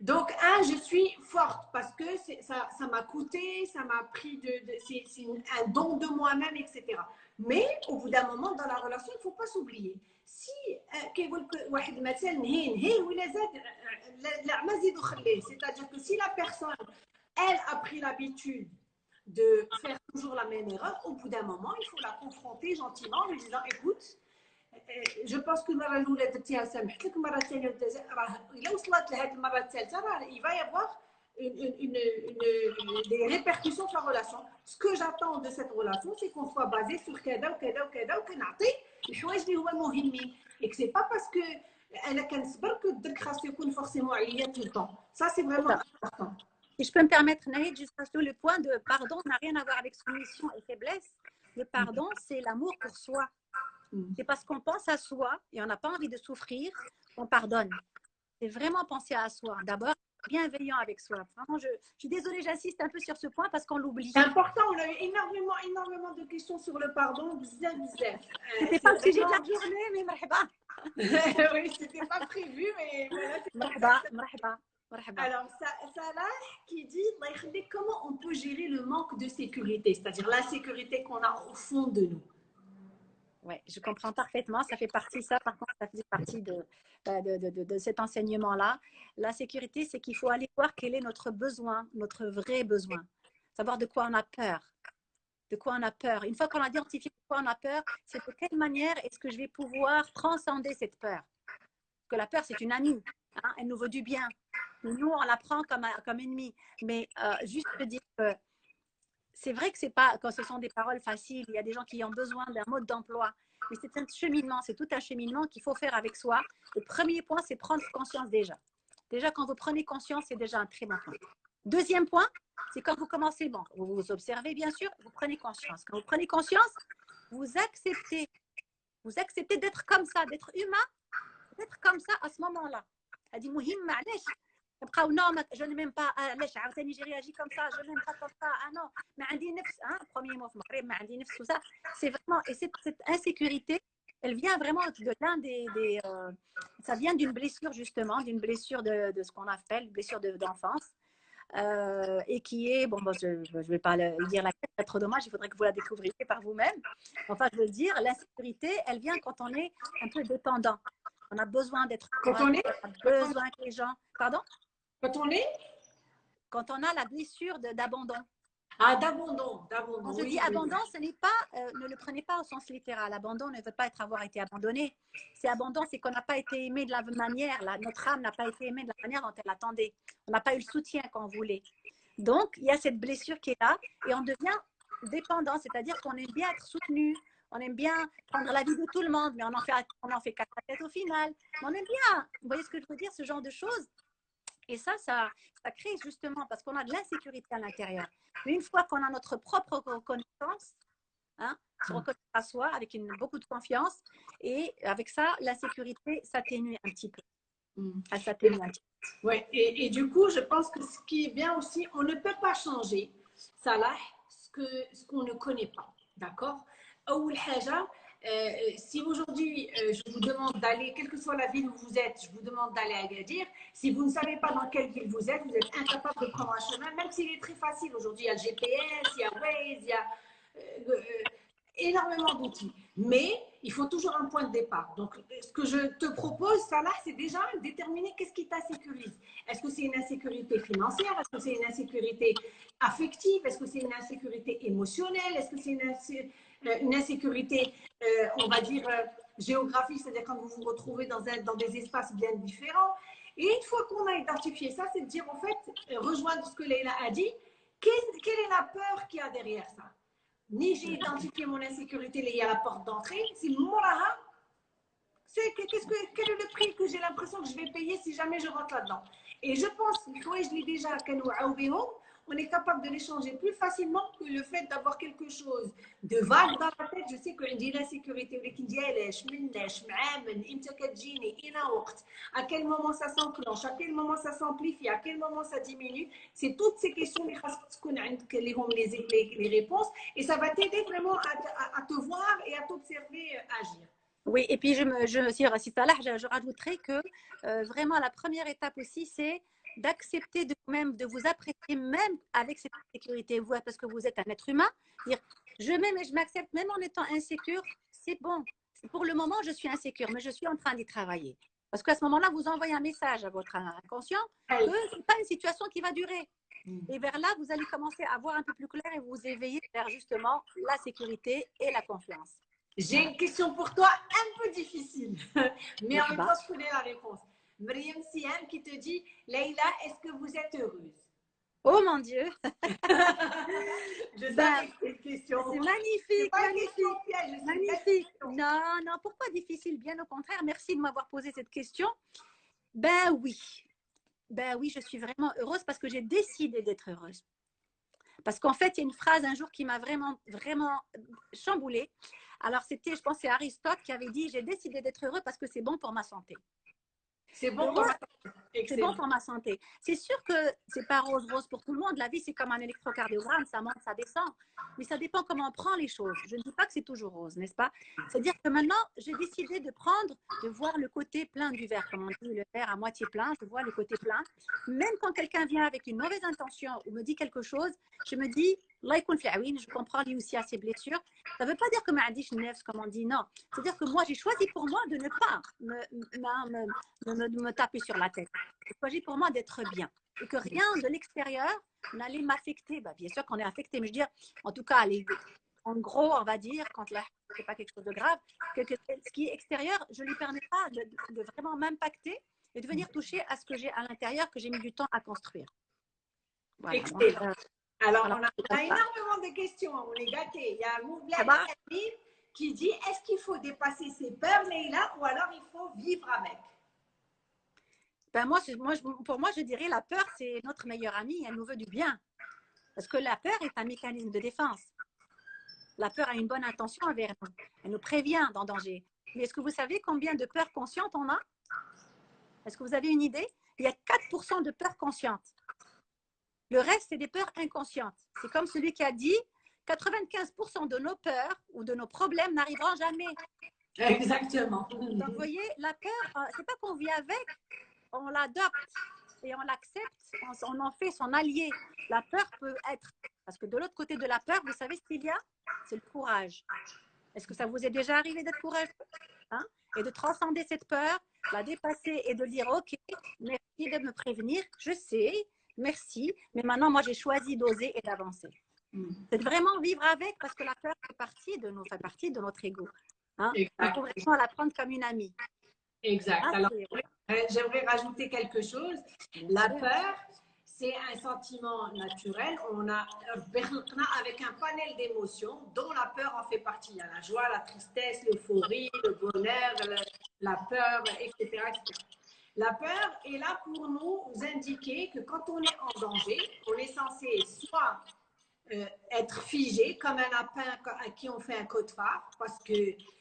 Donc, un, je suis forte parce que ça m'a coûté, ça m'a pris de, c'est un don de moi-même, etc. Mais au bout d'un moment, dans la relation, il ne faut pas s'oublier. Si, c'est-à-dire que si la personne, elle a pris l'habitude de faire toujours la même erreur, au bout d'un moment, il faut la confronter gentiment en lui disant, écoute, جو بونس كو المره الاولى درتيها سامحت لك المره الثانيه راه الا وصلت لهاد المره الثالثه راه il va y avoir une, une, une, des répercussions sur la relation. Ce que j'attends de cette relation, c'est qu'on soit basé sur كذا وكذا وكذا وكنعطي الحوايج اللي هما مهمين. Et que c'est pas parce que انا كنصبر que الدرك خاصو يكون فورسيمون عليا tout le temps. Ça, c'est vraiment important. Si je peux me permettre, Naïd, juste sur le point de pardon n'a rien à voir avec soumission et faiblesse. Le pardon, c'est l'amour pour soi. Mm. C'est parce qu'on pense à soi et on n'a pas envie de souffrir qu'on pardonne. C'est vraiment penser à soi. D'abord, bienveillant avec soi. Vraiment, je, je suis désolée, j'insiste un peu sur ce point parce qu'on l'oublie. C'est important, on a eu énormément, énormément de questions sur le pardon. Bzef, bzef. C'était pas le sujet de la journée, mais marhaba. oui, c'était pas prévu, mais voilà. Marhaba, marhaba. Alors, Salah qui dit comment on peut gérer le manque de sécurité, c'est-à-dire l'insécurité qu'on a au fond de nous. Je comprends parfaitement. Ça fait partie, ça, par contre, ça faisait partie de, euh, de, de, de cet enseignement-là. La sécurité, c'est qu'il faut aller voir quel est notre besoin, notre vrai besoin. Savoir de quoi on a peur. De quoi on a peur. Une fois qu'on a identifié de quoi on a peur, c'est de quelle manière est-ce que je vais pouvoir transcender cette peur? Parce que la peur, c'est une amie. Hein, elle nous veut du bien. Nous, on la prend comme, comme ennemie. Mais euh, juste dire que c'est vrai que c'est pas quand ce sont des paroles faciles, il y a des gens qui ont besoin d'un mode d'emploi, mais c'est un cheminement, c'est tout un cheminement qu'il faut faire avec soi. Le premier point, c'est prendre conscience déjà. Déjà, quand vous prenez conscience, c'est déjà un très bon point. Deuxième point, c'est quand vous commencez, bon, vous vous observez bien sûr, vous prenez conscience. Quand vous prenez conscience, vous acceptez, vous acceptez d'être comme ça, d'être humain, d'être comme ça à ce moment-là. Elle dit, non je n'aime pas علاش عاوتاني j'ai réagi comme ça je n'aime pas comme ça ah non ما عندي نفس hein premier mot في المغرب ما عندي نفس tout ça c'est vraiment et cette, cette insécurité elle vient vraiment de l'un des, des euh, ça vient d'une blessure justement d'une blessure de, de ce qu'on appelle blessure d'enfance euh, et qui est, bon, bon je ne vais pas le dire la tête, c'est trop dommage, il faudrait que vous la découvriez par vous-même. Enfin, je veux dire, l'insécurité, elle vient quand on est un peu dépendant. On a besoin d'être. Quand on est. On a besoin que les gens. Pardon Quand on est Quand on a la blessure d'abandon. Ah, d'abandon, d'abandon. Quand je dis abandon, ce n'est pas, euh, ne le prenez pas au sens littéral. Abandon ne veut pas être avoir été abandonné. C'est abandon, c'est qu'on n'a pas été aimé de la manière, là, notre âme n'a pas été aimée de la manière dont elle attendait. On n'a pas eu le soutien qu'on voulait. Donc, il y a cette blessure qui est là et on devient dépendant, c'est-à-dire qu'on aime bien être soutenu, on aime bien prendre la vie de tout le monde, mais on en fait, on en fait quatre têtes au final. on aime bien, vous voyez ce que je veux dire, ce genre de choses. Et ça, ça, ça crée justement, parce qu'on a de l'insécurité à l'intérieur. Une fois qu'on a notre propre reconnaissance, hein, se reconnaître à soi avec une, beaucoup de confiance, et avec ça, l'insécurité s'atténue un petit peu. Mm. Elle s'atténue un petit peu. Ouais, et, et, du coup, je pense que ce qui est bien aussi, on ne peut pas changer, ça là, ce qu'on ce ne connaît pas. D'accord? Euh, si aujourd'hui euh, je vous demande d'aller, quelle que soit la ville où vous êtes, je vous demande d'aller à Agadir, si vous ne savez pas dans quelle ville vous êtes, vous êtes incapable de prendre un chemin, même s'il est très facile. Aujourd'hui, il y a le GPS, il y a Waze, il y a euh, énormément d'outils. Mais il faut toujours un point de départ. Donc, ce que je te propose, là, c'est déjà déterminer qu'est-ce qui t'insécurise. Est-ce que c'est une insécurité financière? Est-ce que c'est une insécurité affective? Est-ce que c'est une insécurité émotionnelle? Est-ce que c'est une, euh, une, insécurité, euh, on va dire, euh, géographique, c'est-à-dire quand vous vous retrouvez dans, un, dans des espaces bien différents Et une fois qu'on a identifié ça, c'est de dire, en fait, rejoindre ce que Leila a dit, quelle, est la peur qu'il y a derrière ça? Ni j'ai identifié mon insécurité liée à la porte d'entrée, c'est moraha. C'est qu'est-ce que quel est le prix que j'ai l'impression que je vais payer si jamais je rentre là-dedans? Et je pense, je l'ai déjà, on est capable de l'échanger plus facilement que le fait d'avoir quelque chose de vague dans la tête. Je sais que j'ai l'insécurité, à quel moment ça s'enclenche, à quel moment ça s'amplifie, à quel moment ça diminue? C'est toutes ces questions les, réponses et ça va t'aider vraiment à, te voir et à t'observer euh, agir. Oui, et puis je me, je, si, je, je rajouterais que euh, vraiment la première étape aussi, c'est d'accepter de même de vous apprécier même avec cette sécurité, vous, parce que vous êtes un être humain. Dire, je m'aime et je m'accepte même en étant insécure, c'est bon. Pour le moment, je suis insécure, mais je suis en train d'y travailler. Parce qu'à ce moment-là, vous envoyez un message à votre inconscient que ce n'est pas une situation qui va durer. Mm. Et vers là, vous allez commencer à voir un peu plus clair et vous éveiller vers justement la sécurité et la confiance. J'ai une question pour toi un peu difficile, mais en même temps, je connais la réponse. Mariam Siam qui te dit Leïla, est-ce que vous êtes heureuse? Oh mon Dieu Je sais ben, cette question. C'est magnifique, magnifique. magnifique. Non, non, pourquoi difficile? Bien au contraire, merci de m'avoir posé cette question. Ben oui, ben oui, je suis vraiment heureuse parce que j'ai décidé d'être heureuse. Parce qu'en fait, il y a une phrase un jour qui m'a vraiment, vraiment chamboulée. Alors, c'était, je pense, c'est Aristote qui avait dit J'ai décidé d'être heureux parce que c'est bon pour ma santé. C'est bon, pour ma santé. C'est sûr que c'est pas rose rose pour tout le monde. La vie, c'est comme un électrocardiogramme, ça monte, ça descend. Mais ça dépend comment on prend les choses. Je ne dis pas que c'est toujours rose, n'est-ce pas? C'est-à-dire que maintenant, j'ai décidé de prendre, de voir le côté plein du verre, comme on dit, le verre à moitié plein. Je vois le côté plein. Même quand quelqu'un vient avec une mauvaise intention ou me dit quelque chose, je me dis, je comprends lui aussi à ses blessures. Ça ne veut pas dire que Maadish Nefs, comme on dit, non. C'est-à-dire que moi, j'ai choisi pour moi de ne pas me, me, me, taper sur la tête. J'ai choisi pour moi d'être bien. Et que rien de l'extérieur n'allait m'affecter. Bah, bien sûr qu'on est affecté, mais je veux dire, en tout cas, en gros, on va dire, quand là, c'est pas quelque chose de grave, que, ce qui est extérieur, je ne lui permets pas de, vraiment m'impacter et de venir toucher à ce que j'ai à l'intérieur, que j'ai mis du temps à construire. Voilà. Alors, on a, énormément de questions. On est gâtés. Il y a Moubla qui dit est-ce qu'il faut dépasser ses peurs, Leïla, ou alors il faut vivre avec? Ben moi, moi, Pour moi, je dirais la peur, c'est notre meilleure amie. Elle nous veut du bien. Parce que la peur est un mécanisme de défense. La peur a une bonne intention envers nous. Elle nous prévient d'un danger. Mais est-ce que vous savez combien de peurs conscientes on a? Est-ce que vous avez une idée? Il y a 4% de peurs conscientes. Le reste, c'est des peurs inconscientes. C'est comme celui qui a dit 95% de nos peurs ou de nos problèmes n'arriveront jamais. Exactement. Donc, vous voyez, la peur, euh, c'est pas qu'on vit avec, on l'adopte et on l'accepte, on en fait son allié. La peur peut être, parce que de l'autre côté de la peur, vous savez ce qu'il y a? C'est le courage. Est-ce que ça vous est déjà arrivé d'être courageux? Hein? Et de transcender cette peur, la dépasser et de dire, OK, merci de me prévenir, je sais, merci, mais maintenant, moi, j'ai choisi d'oser et d'avancer. Mm. C'est vraiment vivre avec parce que la peur fait partie de, nous, fait partie de notre ego. Hein? Il faut vraiment la prendre comme une amie. Exact. Ah, Alors, j'aimerais rajouter quelque chose. La peur, c'est un sentiment naturel. On a avec un panel d'émotions dont la peur en fait partie. Il y a la joie, la tristesse, l'euphorie, le bonheur, la peur, etc., etc. La peur est là pour nous indiquer que quand on est en danger, on est censé soit euh, être figé comme un lapin à qui on fait un code-phare parce que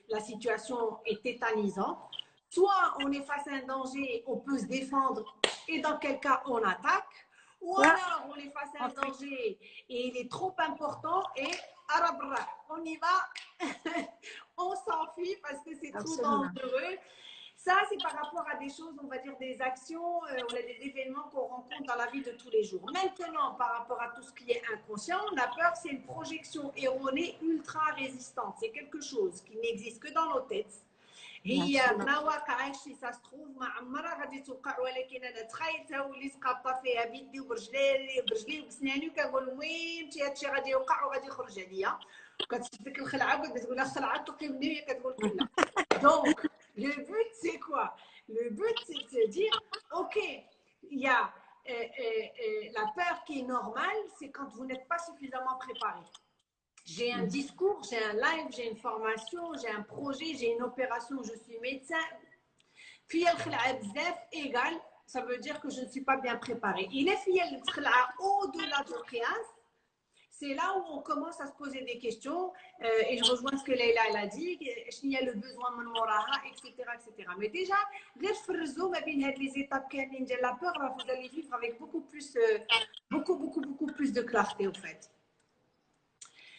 la situation est tétanisante, soit on est face à un danger, on peut se défendre et dans quel cas on attaque, ou alors on est face à un danger et il est trop important et on y va, on s'enfuit parce que c'est trop dangereux. Ça, c'est par rapport à des choses, on va dire des actions euh, ou des événements qu'on rencontre dans la vie de tous les jours. Maintenant, par rapport à tout ce qui est inconscient, la peur, c'est une projection erronée ultra résistante. C'est quelque chose qui n'existe que dans nos têtes. هي ما واقعش سا ستروف ما عمرها غادي توقع ولكن انا تخيلتها وليت قابطه فيها بيدي وبرجلي برجلي وبسناني وكنقول المهم هادشي غادي يوقع وغادي يخرج عليا وكتشد ديك الخلعه وكتقول لها خلعه تلقي مني وهي كتقول لا دونك le but, c'est quoi? Le but, c'est de se dire, OK, il y a euh, euh, euh, la peur qui est normale, c'est quand vous n'êtes pas suffisamment préparé. J'ai un mm. discours, j'ai un live, j'ai une formation, j'ai un projet, j'ai une opération, je suis médecin. Puis égale, ça veut dire que je ne suis pas bien préparé. Il est fiel au-delà de c'est là où on commence à se poser des questions euh, et je rejoins ce que Leila elle a dit, il y a le besoin de etc., etc. Mais déjà, les étapes de la peur, vous allez vivre avec beaucoup plus, euh, beaucoup, beaucoup, beaucoup plus de clarté au fait.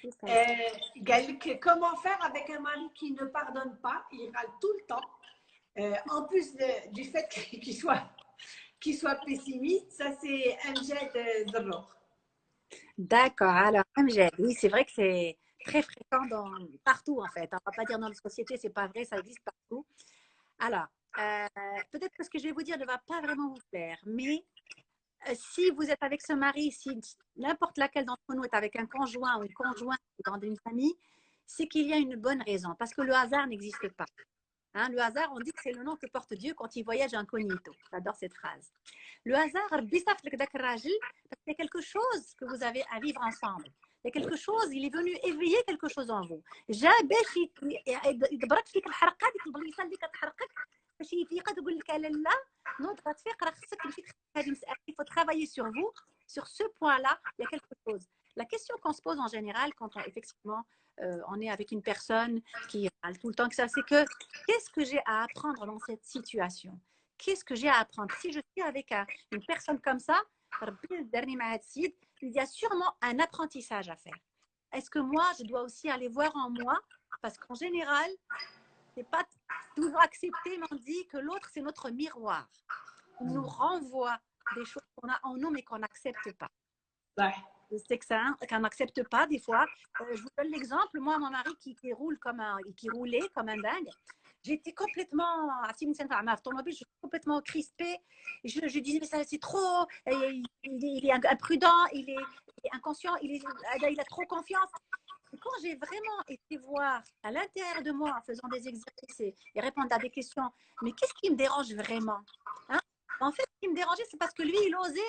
Euh, comment faire avec un mari qui ne pardonne pas, il râle tout le temps. Euh, en plus du fait qu'il soit, qu'il soit pessimiste, ça c'est Amjad Zarrour. D'accord, alors Amjad, oui, c'est vrai que c'est très fréquent dans, partout en fait. On ne va pas dire dans la société, c'est pas vrai, ça existe partout. Alors, euh, peut-être que ce que je vais vous dire ne va pas vraiment vous plaire, mais euh, si vous êtes avec ce mari, si n'importe laquelle d'entre nous est avec un conjoint ou une conjointe dans une famille, c'est qu'il y a une bonne raison, parce que le hasard n'existe pas. Hein, le hasard, on dit que c'est le nom que porte Dieu quand il voyage incognito. J'adore cette phrase. Le hasard, parce qu'il y a quelque chose que vous avez à vivre ensemble. Il y a quelque chose, il est venu éveiller quelque chose en vous. il faut travailler sur vous sur ce point-là il y a quelque chose la question qu'on se pose en général quand on, effectivement on est avec une personne qui parle tout le temps que ça c'est que qu'est-ce que j'ai à apprendre dans cette situation? Qu'est-ce que j'ai à apprendre? Si je suis avec une personne comme ça il y a sûrement un apprentissage à faire. Est-ce que moi je dois aussi aller voir en moi? Parce qu'en général c'est pas toujours accepté, mais on dit que l'autre, c'est notre miroir. Il nous renvoie des choses qu'on a en nous, mais qu'on n'accepte pas. C'est ça, qu'on n'accepte pas des fois. Euh, je vous donne l'exemple. Moi, mon mari qui, qui, roule comme un, qui roulait comme un dingue, j'étais complètement, automobile, je suis complètement crispée. Je, disais, mais ça, c'est trop, il, est imprudent, il est, inconscient, il, est, il a trop confiance quand j'ai vraiment été voir à l'intérieur de moi en faisant des exercices et, répondre à des questions, mais qu'est-ce qui me dérange vraiment hein? En fait, ce qui me dérangeait, c'est parce que lui, il osait,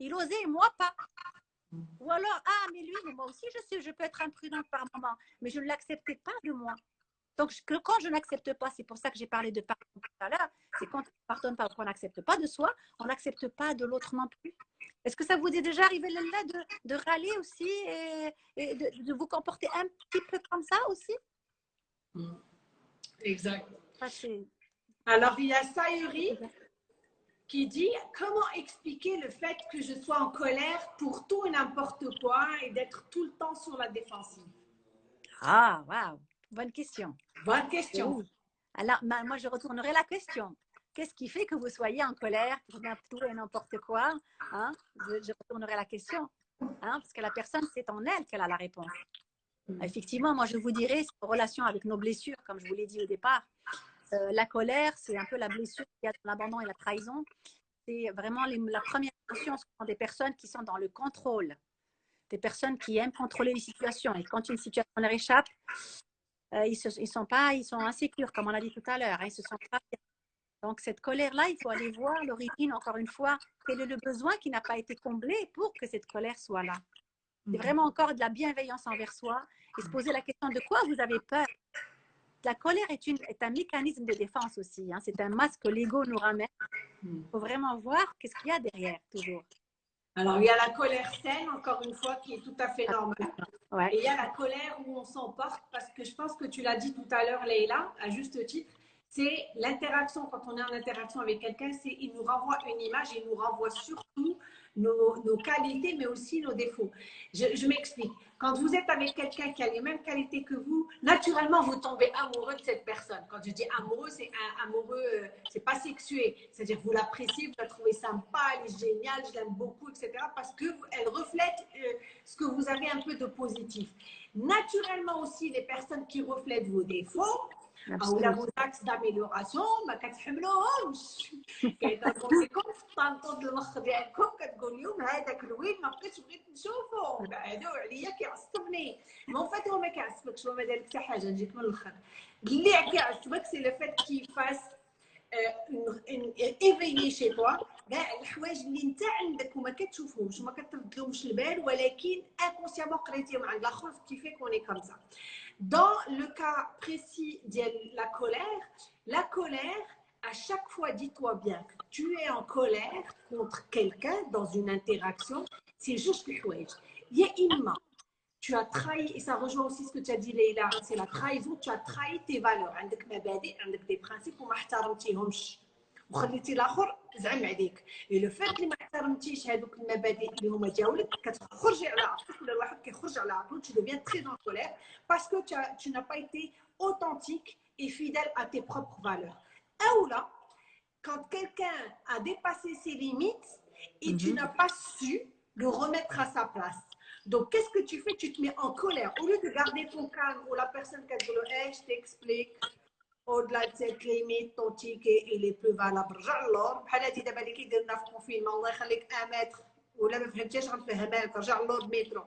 il osait et moi pas. Ou alors, ah, mais lui, moi aussi, je sais, je peux être imprudente par moment, mais je ne l'acceptais pas de moi. Donc, quand je n'accepte pas, c'est pour ça que j'ai parlé de pardon tout à l'heure, c'est quand on pardonne parce qu'on n'accepte pas de soi, on n'accepte pas de l'autre non plus. Est-ce que ça vous est déjà arrivé là de, de râler aussi et, de, vous comporter un petit peu comme ça aussi? Exact. Alors, il y a Sayuri qui dit comment expliquer le fait que je sois en colère pour tout et n'importe quoi et d'être tout le temps sur la défensive? Ah, waouh, bonne question. Bonne question. Alors, moi, je retournerai la question. Qu'est-ce qui fait que vous soyez en colère pour tout et n'importe quoi hein? je, retournerai la question. Hein? Parce que la personne, c'est en elle qu'elle a la réponse. Mm. Effectivement, moi, je vous dirais, c'est en relation avec nos blessures, comme je vous l'ai dit au départ. Euh, la colère, c'est un peu la blessure qu'il y a dans l'abandon et la trahison. C'est vraiment la première émotion, ce sont des personnes qui sont dans le contrôle, des personnes qui aiment contrôler les situations. Et quand une situation leur échappe, euh, ils, se, ils, sont pas, ils sont insécures, comme on l'a dit tout à l'heure. Hein, ils se sont pas donc, cette colère-là, il faut aller voir l'origine, encore une fois, quel est le besoin qui n'a pas été comblé pour que cette colère soit là. C'est mhm. vraiment encore de la bienveillance envers soi et se poser la question de quoi vous avez peur? La colère est, une, est un mécanisme de défense aussi. Hein. C'est un masque que l'ego nous ramène. Il mhm. faut vraiment voir qu'est-ce qu'il y a derrière, toujours. Alors, il y a la colère saine, encore une fois, qui est tout à fait normale. Et il y a la colère où on s'emporte, parce que je pense que tu l'as dit tout à l'heure, Leïla, à juste titre, c'est l'interaction. Quand on est en interaction avec quelqu'un, c'est il nous renvoie une image, il nous renvoie surtout nos, qualités, mais aussi nos défauts. Je, m'explique. Quand vous êtes avec quelqu'un qui a les mêmes qualités que vous, naturellement, vous tombez amoureux de cette personne. Quand je dis amoureux, c'est amoureux, euh, c'est pas sexué. C'est-à-dire vous l'appréciez, vous la trouvez sympa, elle est géniale, je l'aime beaucoup, etc. Parce qu'elle reflète euh, ce que vous avez un peu de positif. Naturellement aussi, les personnes qui reflètent vos défauts, أو لا vos axes d'amélioration ما كتحملوهمش كيضربوا في الطنطون المخ ديالكم كتقول لهم هذاك الوين ما بقيتش بغيت نشوفو بعدو عليا كيعصبني مون فات هو ما كيعصبكش هو ما دار حتى حاجة نجيك من الآخر اللي كيعصبك سي لو فات كي فاس ايفيي شي توا كاع الحوايج اللي انت عندك وما كتشوفهمش وما كتردلهمش البال ولكن انكونسيامون قريتيهم عند الآخر كيفيك اوني كوم Dans le cas précis de la colère, la colère, à chaque fois, dis-toi bien que tu es en colère contre quelqu'un dans une interaction, c'est juste le Il y a une Tu as trahi, et ça rejoint aussi ce que tu as dit, Leïla, c'est la trahison, tu as trahi tes valeurs. avec des principes, وخليتي الاخر زعم عليك لو فات اللي ما احترمتيش هذوك المبادئ اللي هما ديالك كتخرجي على عقلك ولا الواحد كيخرج على عقله tu deviens très en colère parce que tu, as, tu n'as pas été authentique et fidèle à tes propres valeurs ou là quand quelqu'un a dépassé ses limites et tu mhm. n'as pas su le remettre à sa place donc, qu'est-ce que tu fais Tu te mets en colère. Au lieu de garder ton calme ou la personne qui a dit hey, je t'explique, au-delà de cette limite, ton ticket il est plus valable. رجع اللور بحال هادي دابا اللي كيدير لنا في الكونفينمون الله يخليك 1 متر ولا ما فهمتيش غنفهمها لك رجع اللور بمترو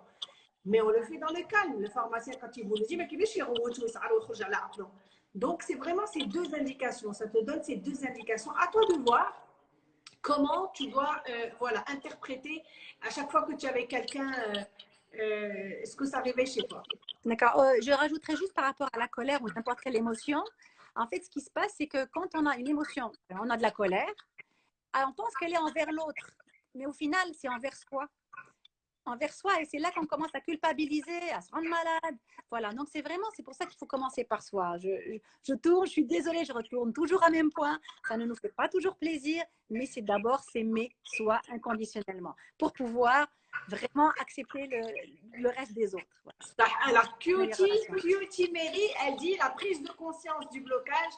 مي اون لو في دون لو كالم لو فارماسيان كان تيقول لي ما كيفاش يغوت ويسعر ويخرج على عقله Donc, c'est vraiment ces deux indications. Ça te donne ces deux indications. À toi de voir comment tu dois euh, voilà, interpréter à chaque fois que tu es avec quelqu'un euh, euh, ce que ça réveille chez toi. D'accord. Euh, je rajouterais juste par rapport à la colère ou n'importe quelle émotion. En fait, ce qui se passe, c'est que quand on a une émotion, on a de la colère, ah, on pense qu'elle est envers l'autre, mais au final, c'est envers soi. Envers soi, et c'est là qu'on commence à culpabiliser, à se rendre malade. Voilà, donc c'est vraiment, c'est pour ça qu'il faut commencer par soi. Je, je, tourne, je suis désolée, je retourne toujours à même point. Ça ne nous fait pas toujours plaisir, mais c'est d'abord s'aimer soi inconditionnellement pour pouvoir vraiment accepter le, le reste des autres. Alors, Cutie, Mary, elle dit la prise de conscience du blocage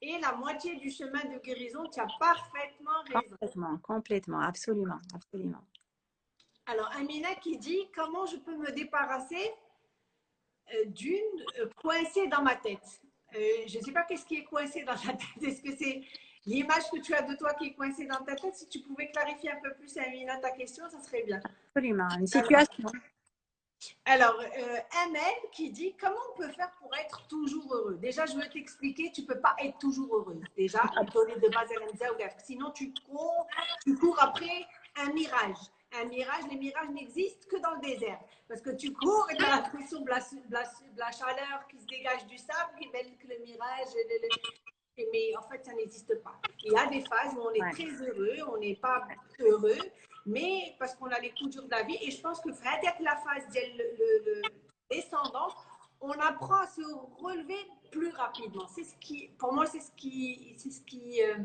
et la moitié du chemin de guérison. Tu as parfaitement raison. Complètement, complètement, absolument, absolument. Alors, Amina qui dit comment je peux me débarrasser euh, d'une euh, coincée dans ma tête? Euh, je ne sais pas qu'est-ce qui est coincé dans la tête. Est-ce que c'est l'image que tu as de toi qui est coincée dans ta tête, si tu pouvais clarifier un peu plus, Amina, ta question, ça serait bien. Absolument, une situation. Alors, euh, qui dit comment on peut faire pour être toujours heureux? Déjà, je veux t'expliquer, tu ne peux pas être toujours heureux. Déjà, de base sinon tu cours, tu cours après un mirage. Un mirage, les mirages n'existent que dans le désert. Parce que tu cours et tu as l'impression de, la, chaleur qui se dégage du sable, qui fait que le mirage, mais en fait, ça n'existe pas. Il y a des phases où on est très heureux, on n'est pas heureux, mais parce qu'on a les coups durs de la vie. Et je pense que avec la phase de le, descendant, on apprend à se relever plus rapidement. C'est ce qui, pour moi, c'est ce qui, c'est ce qui, euh,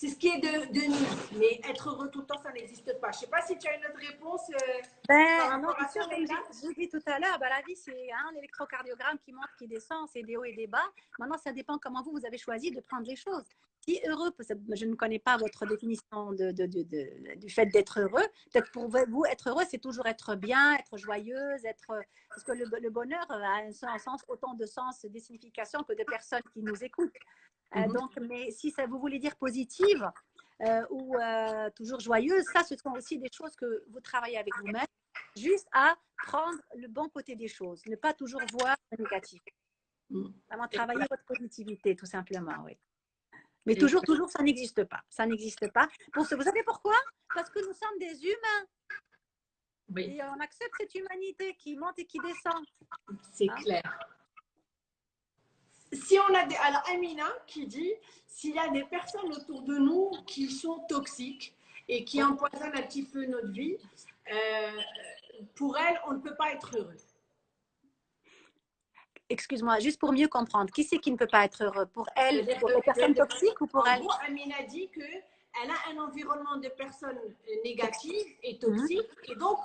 c'est ce qui est de, de, nous. Mais être heureux tout le temps, ça n'existe pas. Je ne sais pas si tu as une autre réponse. Euh, ben, non, sûr, j'ai dit tout à l'heure, ben, la vie, c'est un électrocardiogramme qui monte, qui descend, c'est des hauts et des bas. Maintenant, ça dépend comment vous, vous avez choisi de prendre les choses. Si heureux, je ne connais pas votre définition de, du fait d'être heureux. Peut-être pour vous, être heureux, c'est toujours être bien, être joyeuse, être. Parce que le, le bonheur a un, sens, autant de sens, de signification que de personnes qui nous écoutent. Euh, mhm. donc, mais si ça vous voulez dire positive euh, ou euh, toujours joyeuse, ça, ce sont aussi des choses que vous travaillez avec vous-même, juste à prendre le bon côté des choses, ne pas toujours voir le négatif. Mhm. Vraiment travailler votre positivité, tout simplement, oui. Mais toujours, toujours, ça n'existe pas. Ça n'existe pas. Pour ce, vous savez pourquoi? Parce que nous sommes des humains. Et on accepte cette humanité qui monte et qui descend. C'est hein? clair si on a des. Alors, Amina qui dit s'il y a des personnes autour de nous qui sont toxiques et qui empoisonnent un petit peu notre vie, euh, pour elles, on ne peut pas être heureux. Excuse-moi, juste pour mieux comprendre, qui c'est qui ne peut pas être heureux? Pour elle, pour les personnes toxiques ou pour elle? Amina dit que elle a un environnement de personnes négatives et toxiques. Et donc,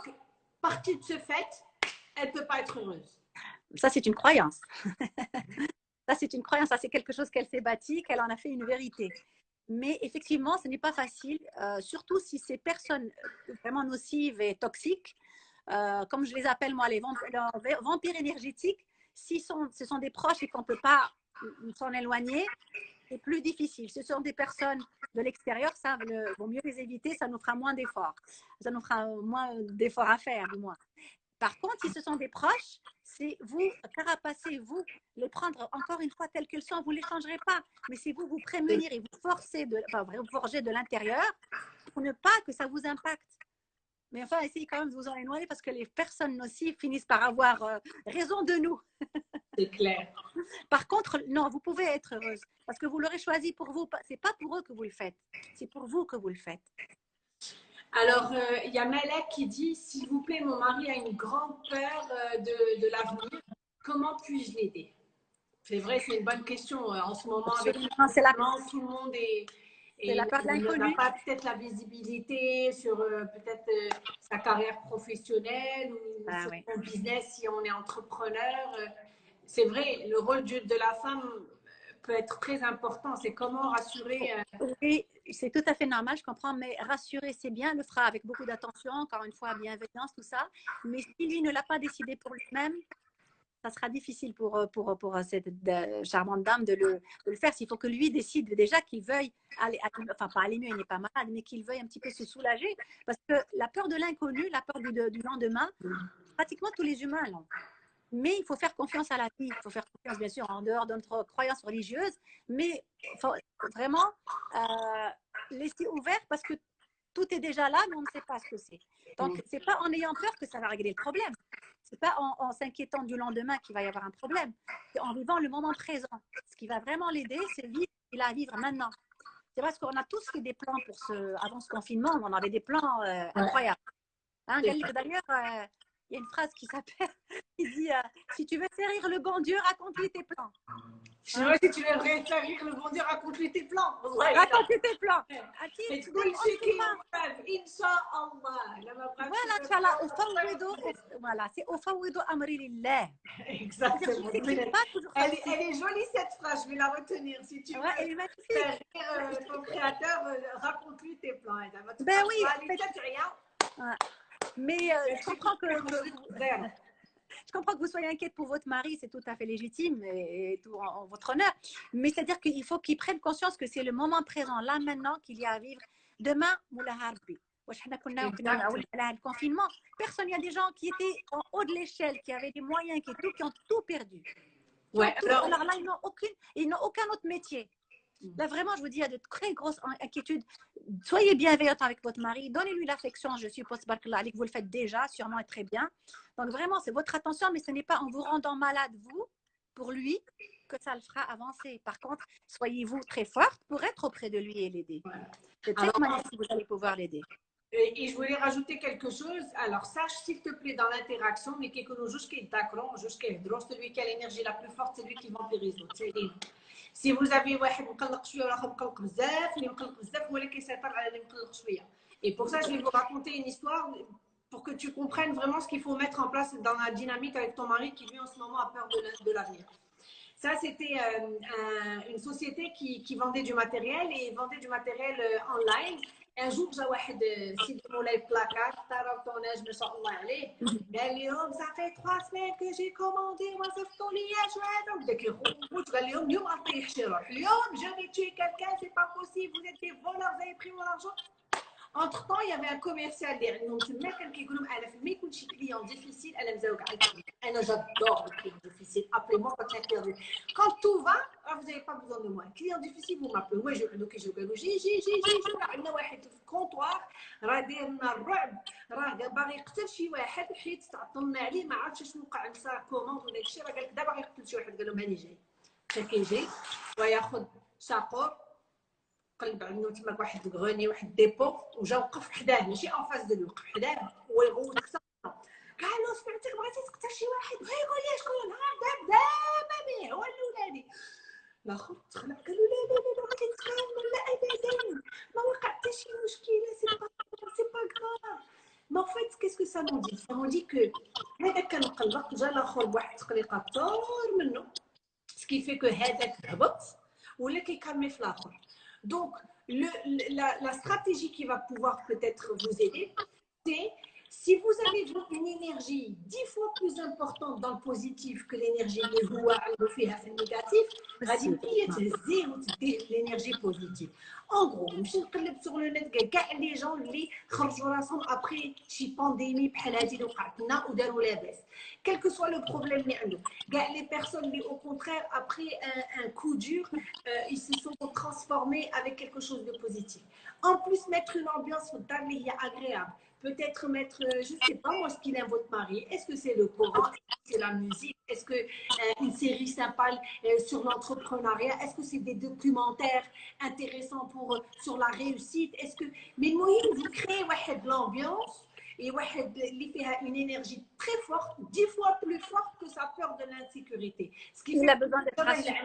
partie de ce fait, elle ne peut pas être heureuse. Ça, c'est une croyance. ça, c'est une croyance. Ça, c'est quelque chose qu'elle s'est bâti, qu'elle en a fait une vérité. Mais effectivement, ce n'est pas facile, euh, surtout si ces personnes vraiment nocives et toxiques, euh, comme je les appelle moi, les vampires, énergétiques, si ce sont des proches et qu'on ne peut pas s'en éloigner, c'est plus difficile. Ce sont des personnes de l'extérieur, ça vaut mieux les éviter, ça nous fera moins d'efforts. Ça nous fera moins d'efforts à faire, du moins. Par contre, si ce sont des proches, c'est vous carapacer, vous les prendre encore une fois telles qu'elles sont, vous ne les changerez pas. Mais c'est vous vous prémunir et vous forcer, de, enfin, vous forger de l'intérieur pour ne pas que ça vous impacte. Mais enfin, essayez quand même de vous en éloigner parce que les personnes nocives finissent par avoir euh, raison de nous. C'est clair. Par contre, non, vous pouvez être heureuse parce que vous l'aurez choisi pour vous. C'est pas pour eux que vous le faites, c'est pour vous que vous le faites. Alors, euh, il y a Malek qui dit S'il vous plaît, mon mari a une grande peur euh, de, de l'avenir. Comment puis-je l'aider? C'est vrai, c'est une bonne question en ce moment. Avec c'est la... tout le monde est et la peur de n'a pas peut-être la visibilité sur euh, peut-être euh, sa carrière professionnelle ou ah sur son business si on est entrepreneur. Euh, c'est vrai, le rôle de, de, la femme peut être très important. C'est comment rassurer. Oui, c'est tout à fait normal, je comprends, mais rassurer, c'est bien, le fera avec beaucoup d'attention, encore une fois, bienveillance, tout ça. Mais si lui ne l'a pas décidé pour lui-même, ça sera difficile pour, euh, pour, pour cette charmante dame de le, de le faire. S'il faut que lui décide déjà qu'il veuille aller, enfin pas aller mieux, il n'est pas malade, mais qu'il veuille un petit peu se soulager. Parce que la peur de l'inconnu, la peur du, du, lendemain, pratiquement tous les humains l'ont. Mais il faut faire confiance à la vie. Il faut faire confiance, bien sûr, en dehors de notre croyance religieuse. Mais faut vraiment euh, laisser ouvert parce que tout est déjà là, mais on ne sait pas ce que c'est. Donc, c'est pas en ayant peur que ça va régler le problème. C'est pas en, s'inquiétant du lendemain qu'il va y avoir un problème. C'est en vivant le moment présent. Ce qui va vraiment l'aider, c'est vivre il a à vivre maintenant. C'est parce qu'on a tous fait des plans pour ce, avant ce confinement, on avait des plans euh, incroyables. Hein, D'ailleurs, euh, il y a une phrase qui s'appelle, qui dit euh, Si tu veux faire rire le bon Dieu, raconte-lui tes plans. Si tu veux faire rire le bon Dieu, raconte-lui tes plans. Raconte-lui tes plans. Voilà, Inch'Allah, voilà, c'est Ofawido Amri Lillah. Exactement. Elle, elle est jolie cette phrase, je vais la retenir. Si tu veux elle est magnifique. faire rire ton créateur, euh, raconte-lui tes plans. Ben oui. Mais euh, je comprends que, je comprends que vous soyez inquiète pour votre mari, c'est tout à fait légitime et, tout en, votre honneur. Mais c'est-à-dire qu'il faut qu'il prenne conscience que c'est le moment présent, là maintenant, qu'il y a à vivre. Demain, le confinement, personne, il y a des gens qui étaient en haut de l'échelle, qui avaient des moyens, qui, tout, qui ont tout perdu. Ouais, alors... alors... là, ils n'ont aucun autre métier. Là, vraiment, je vous dis, il y a de très grosses inquiétudes. Soyez bienveillante avec votre mari, donnez-lui l'affection, je suppose, que vous le faites déjà, sûrement et très bien. Donc, vraiment, c'est votre attention, mais ce n'est pas en vous rendant malade, vous, pour lui, que ça le fera avancer. Par contre, soyez-vous très forte pour être auprès de lui et l'aider. C'est manière que vous allez pouvoir l'aider. Et, je voulais rajouter quelque chose. Alors, sache, s'il te plaît, dans l'interaction, mais qu'il connaît jusqu'à le jusqu'à le celui qui a l'énergie la plus forte, c'est lui qui vampirise l'autre. Si vous avez et pour ça, je vais vous raconter une histoire pour que tu comprennes vraiment ce qu'il faut mettre en place dans la dynamique avec ton mari qui, lui, en ce moment, a peur de l'avenir. Ça, c'était euh, une société qui, vendait du matériel et vendait du matériel euh, online. ان جور جا واحد سيدي مولاي بلاكار طار طوناج ما شاء الله عليه قال لهم صافي 3 سمين كو جي كوموندي ما صيفطوا لي شو هذا وبدا كيخوت قال لهم اليوم غنطيح شي روح اليوم جو في تشي كالكان سي با بوسيبل vous êtes des voleurs vous avez pris mon argent Entre temps, il y avait un commercial derrière nous. C'est le mec qui dit Elle a fait mes clients difficiles. Elle a mis Elle j'adore les clients difficiles. Appelez-moi quand il y a perdu. Quand tout va, ah, vous n'avez pas besoin de moi. Client difficile, vous m'appelez. Moi, je donc je vais j'ai j'ai j'ai j'ai عندنا واحد في الكونطوار راه داير لنا الرعب راه باغي يقتل شي واحد حيت تعطلنا عليه ما عرفتش شنو وقع نسى كوموند ولا داكشي راه قال لك دابا غيقتل شي واحد قال لهم هاني جاي كيجي وياخذ شاقور قلب عنده تما واحد الغوني واحد ديبو وجا وقف حداه ماشي اون فاس ديالو وقف حداه ويغوت قال له سمعتك بغيتي تقتل شي واحد ويقول لي شكون نهار داب دابا هو الاولاني الاخر تخلع قال له لا لا لا بغيتي نتخانق لا ابدا ما وقع c'est pas, c'est pas grave. Mais en fait, qu'est-ce que ça nous dit Ça nous dit que هذا كان مقلق جا الاخر بواحد التقليقه طار منه سكي في كو هذاك هبط ولا كيكالمي في الاخر دونك la, la stratégie qui va pouvoir peut-être vous aider, c'est Si vous avez une énergie dix fois plus importante dans le positif que l'énergie de vouloir le faire négatif, c'est l'énergie positive. En gros, je suis sur le net, que les gens qui sont après une pandémie, ah, ou la baisse. Quel que soit le problème, les personnes, au contraire, après un, coup dur, euh, ils se sont transformés avec quelque chose de positif. En plus, mettre une ambiance agréable peut-être mettre, euh, je ne sais pas moi, ce qu'il aime votre mari. Est-ce que c'est le Coran Est-ce que c'est la musique Est-ce que euh, une série sympa euh, sur l'entrepreneuriat Est-ce que c'est des documentaires intéressants pour, sur la réussite Est-ce que... Mais moi, vous créez de l'ambiance et il a une énergie très forte, dix fois plus forte que sa peur de l'insécurité. Ce qui il a besoin d'être rassuré.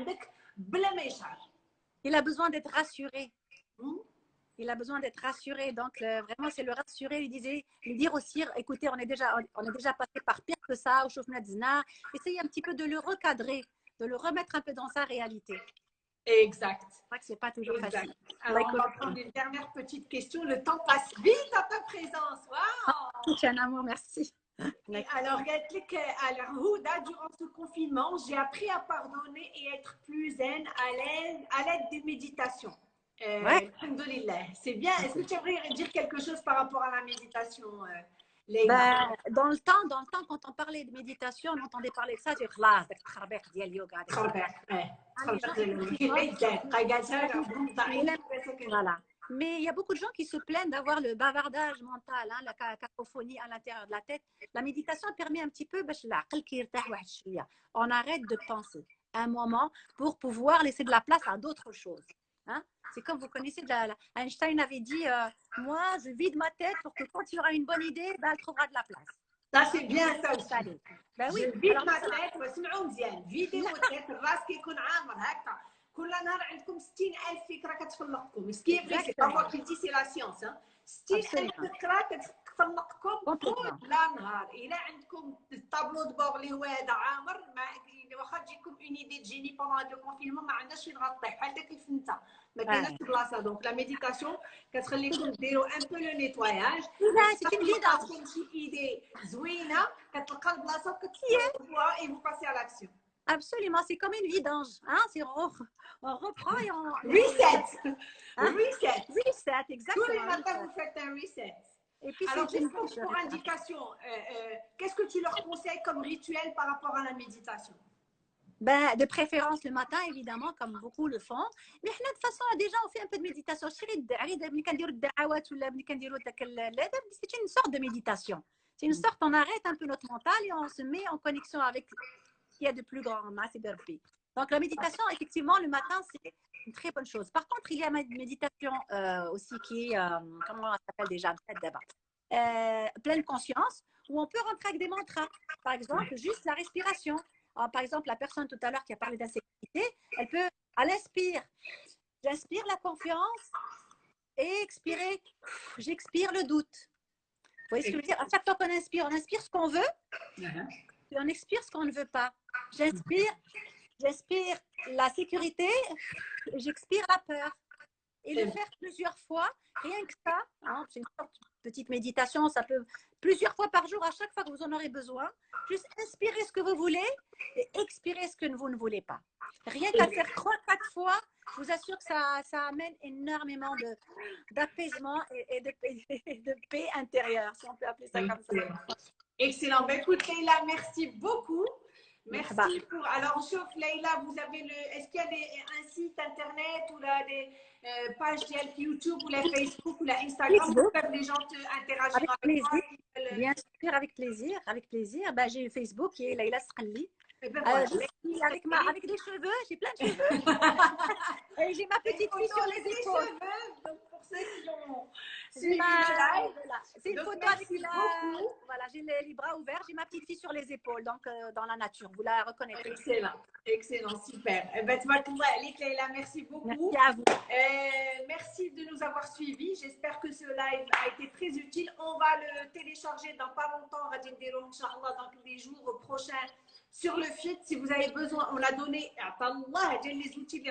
Il a besoin d'être rassuré. Hmm? Il a besoin d'être rassuré. Donc, vraiment, c'est le rassurer, lui, disait, lui dire aussi, écoutez, on est déjà, on est déjà passé par pire que ça, au chauffement Zina. Essayez un petit peu de le recadrer, de le remettre un peu dans sa réalité. Exact. C'est vrai que c'est pas toujours facile. Alors, on va prendre une dernière petite question. Le temps passe vite à ta présence. Waouh! C'est un amour, merci. Alors, alors, durant ce confinement, j'ai appris à pardonner et être plus zen à l'aide des méditations. Euh, ouais. C'est bien. Est-ce que tu aimerais dire quelque chose par rapport à la méditation euh, bah, dans le temps, dans le temps, quand on parlait de méditation, on entendait parler de ça, tu voilà. Mais il y a beaucoup de gens qui se plaignent d'avoir le bavardage mental, hein, la cacophonie à l'intérieur de la tête. La méditation permet un petit peu, on arrête de penser un moment pour pouvoir laisser de la place à d'autres choses. Hein? C'est comme vous connaissez, la, Einstein avait dit euh, Moi, je vide ma tête pour que quand il y aura une bonne idée, ben, elle trouvera de la place. Ça, c'est bien ça aussi. Ben oui. Je vide ma tête, واسمعوا مزيان فيديو تاعك الراس كيكون عامر هكا كل نهار عندكم 60000 فكره كتفلقكم سكي فري سي با موا كي دي سي لا سيونس 60000 فكره كتفلقكم كل نهار الا عندكم الطابلو دو بور اللي هو هذا عامر واخا تجيكم اون ايدي تجيني بوندون لو كونفينمون ما عندناش فين غطيح بحال داك الفنته ما كايناش بلاصه دونك لا ميديتاسيون كتخليكم ديروا ان بو لو نيتواياج كتعطيكم شي ايدي زوينه كتلقى البلاصه وكتفوها اي فو باسي على لاكسيون Absolument, c'est comme une vidange. Hein? On, on reprend et on. Reset! Hein? Reset! Reset, exactement. Tous les matins, vous faites un reset. Et puis, Alors, juste pour, pour indication, euh, euh, qu'est-ce que tu leur conseilles comme rituel par rapport à la méditation? Ben, de préférence le matin, évidemment, comme beaucoup le font. Mais de toute façon, déjà, on fait un peu de méditation. C'est une sorte de méditation. C'est une sorte, on arrête un peu notre mental et on se met en connexion avec ce qu'il y a de plus grand. Donc, la méditation, effectivement, le matin, c'est une très bonne chose. Par contre, il y a une méditation euh, aussi qui est, euh, comment ça s'appelle déjà? Euh, pleine conscience, où on peut rentrer avec des mantras. Par exemple, juste la respiration. Ah, par exemple, la personne tout à l'heure qui a parlé d'insécurité, elle peut, elle inspire. J'inspire la confiance et expirer, j'expire le doute. Vous voyez ce que je veux dire? À chaque fois qu'on inspire, on inspire ce qu'on veut et on expire ce qu'on ne veut pas. J'inspire, j'inspire la sécurité, j'expire la peur. Et le faire plusieurs fois, rien que ça, hein, c'est une sorte de petite méditation, ça peut plusieurs fois par jour, à chaque fois que vous en aurez besoin, juste inspirez ce que vous voulez et expirez ce que vous ne voulez pas. Rien qu'à faire trois, quatre fois, je vous assure que ça, ça amène énormément d'apaisement et, de, de, paix intérieure, si on peut appeler ça comme ça. Excellent. Ben, écoute, Leïla, merci beaucoup. Merci pour. Alors, sauf Leïla, vous avez le. Est-ce qu'il y a des, un site internet ou là, des euh, pages YouTube ou la Facebook ou la Instagram où peuvent les gens interagir avec, avec plaisir. Toi, Bien sûr, avec plaisir. Avec plaisir. Ben, j'ai Facebook qui est Leïla Sralli. Eh euh, avec, ma, avec des cheveux, j'ai plein de cheveux. Et j'ai ma petite fille sur les épaules. Cheveux, donc pour ceux qui ont, Voilà. C'est une Donc, photo avec la... Voilà, j'ai les, les bras ouverts, j'ai ma petite fille sur les épaules, donc euh, dans la nature. Vous la reconnaîtrez. Excellent, excellent, super. Eh ben, alik, Leïla, merci beaucoup. Merci à vous. Euh, merci de nous avoir suivis. J'espère que ce live a été très utile. On va le télécharger dans pas longtemps. Dire Inch'Allah dans les jours prochains sur le feed. Si vous avez besoin, on l'a donné. Attends, les outils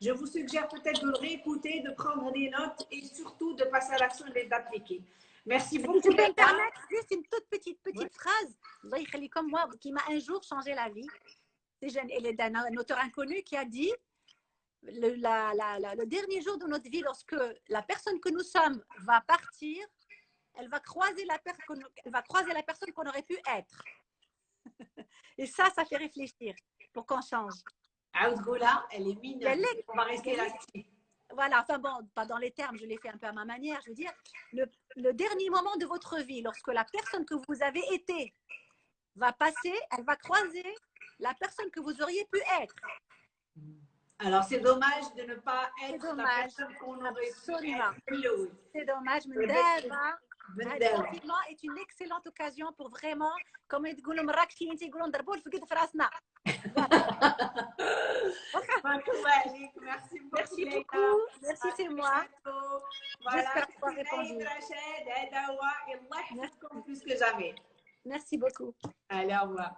je vous suggère peut-être de le réécouter, de prendre des notes et surtout de passer à l'action et d'appliquer. Merci beaucoup. Je peux me permettre juste une toute petite, petite phrase, Allah yakhli comme moi, qui m'a un jour changé la vie. C'est un auteur inconnu qui a dit le, la- la- la- le dernier jour de notre vie, lorsque la personne que nous sommes va partir, elle va croiser la, per- elle va croiser la personne qu'on aurait pu être. Et ça, ça fait réfléchir pour qu'on change. Elle est mignonne. Elle est- On va rester là-dessus. Voilà, enfin bon, pas dans les termes, je l'ai fait un peu à ma manière. Je veux dire, le, le dernier moment de votre vie, lorsque la personne que vous avez été va passer, elle va croiser la personne que vous auriez pu être. Alors, c'est dommage de ne pas être la personne qu'on aurait pu être. C'est dommage, mais Exactement Dava, Bendel. هذا confinement est une excellente occasion pour vraiment, comme يقولوا مراكشين يقولوا نضربوا الفقد في راسنا. Barakallah alik. Merci beaucoup. Merci Leïla. beaucoup. Merci, À c'est très moi. bientôt. Voilà, J'espère avoir c'était répondu. Naïm Rachid, Adawa, et Allah يحفظكم plus que jamais. Merci beaucoup. Allez, au revoir.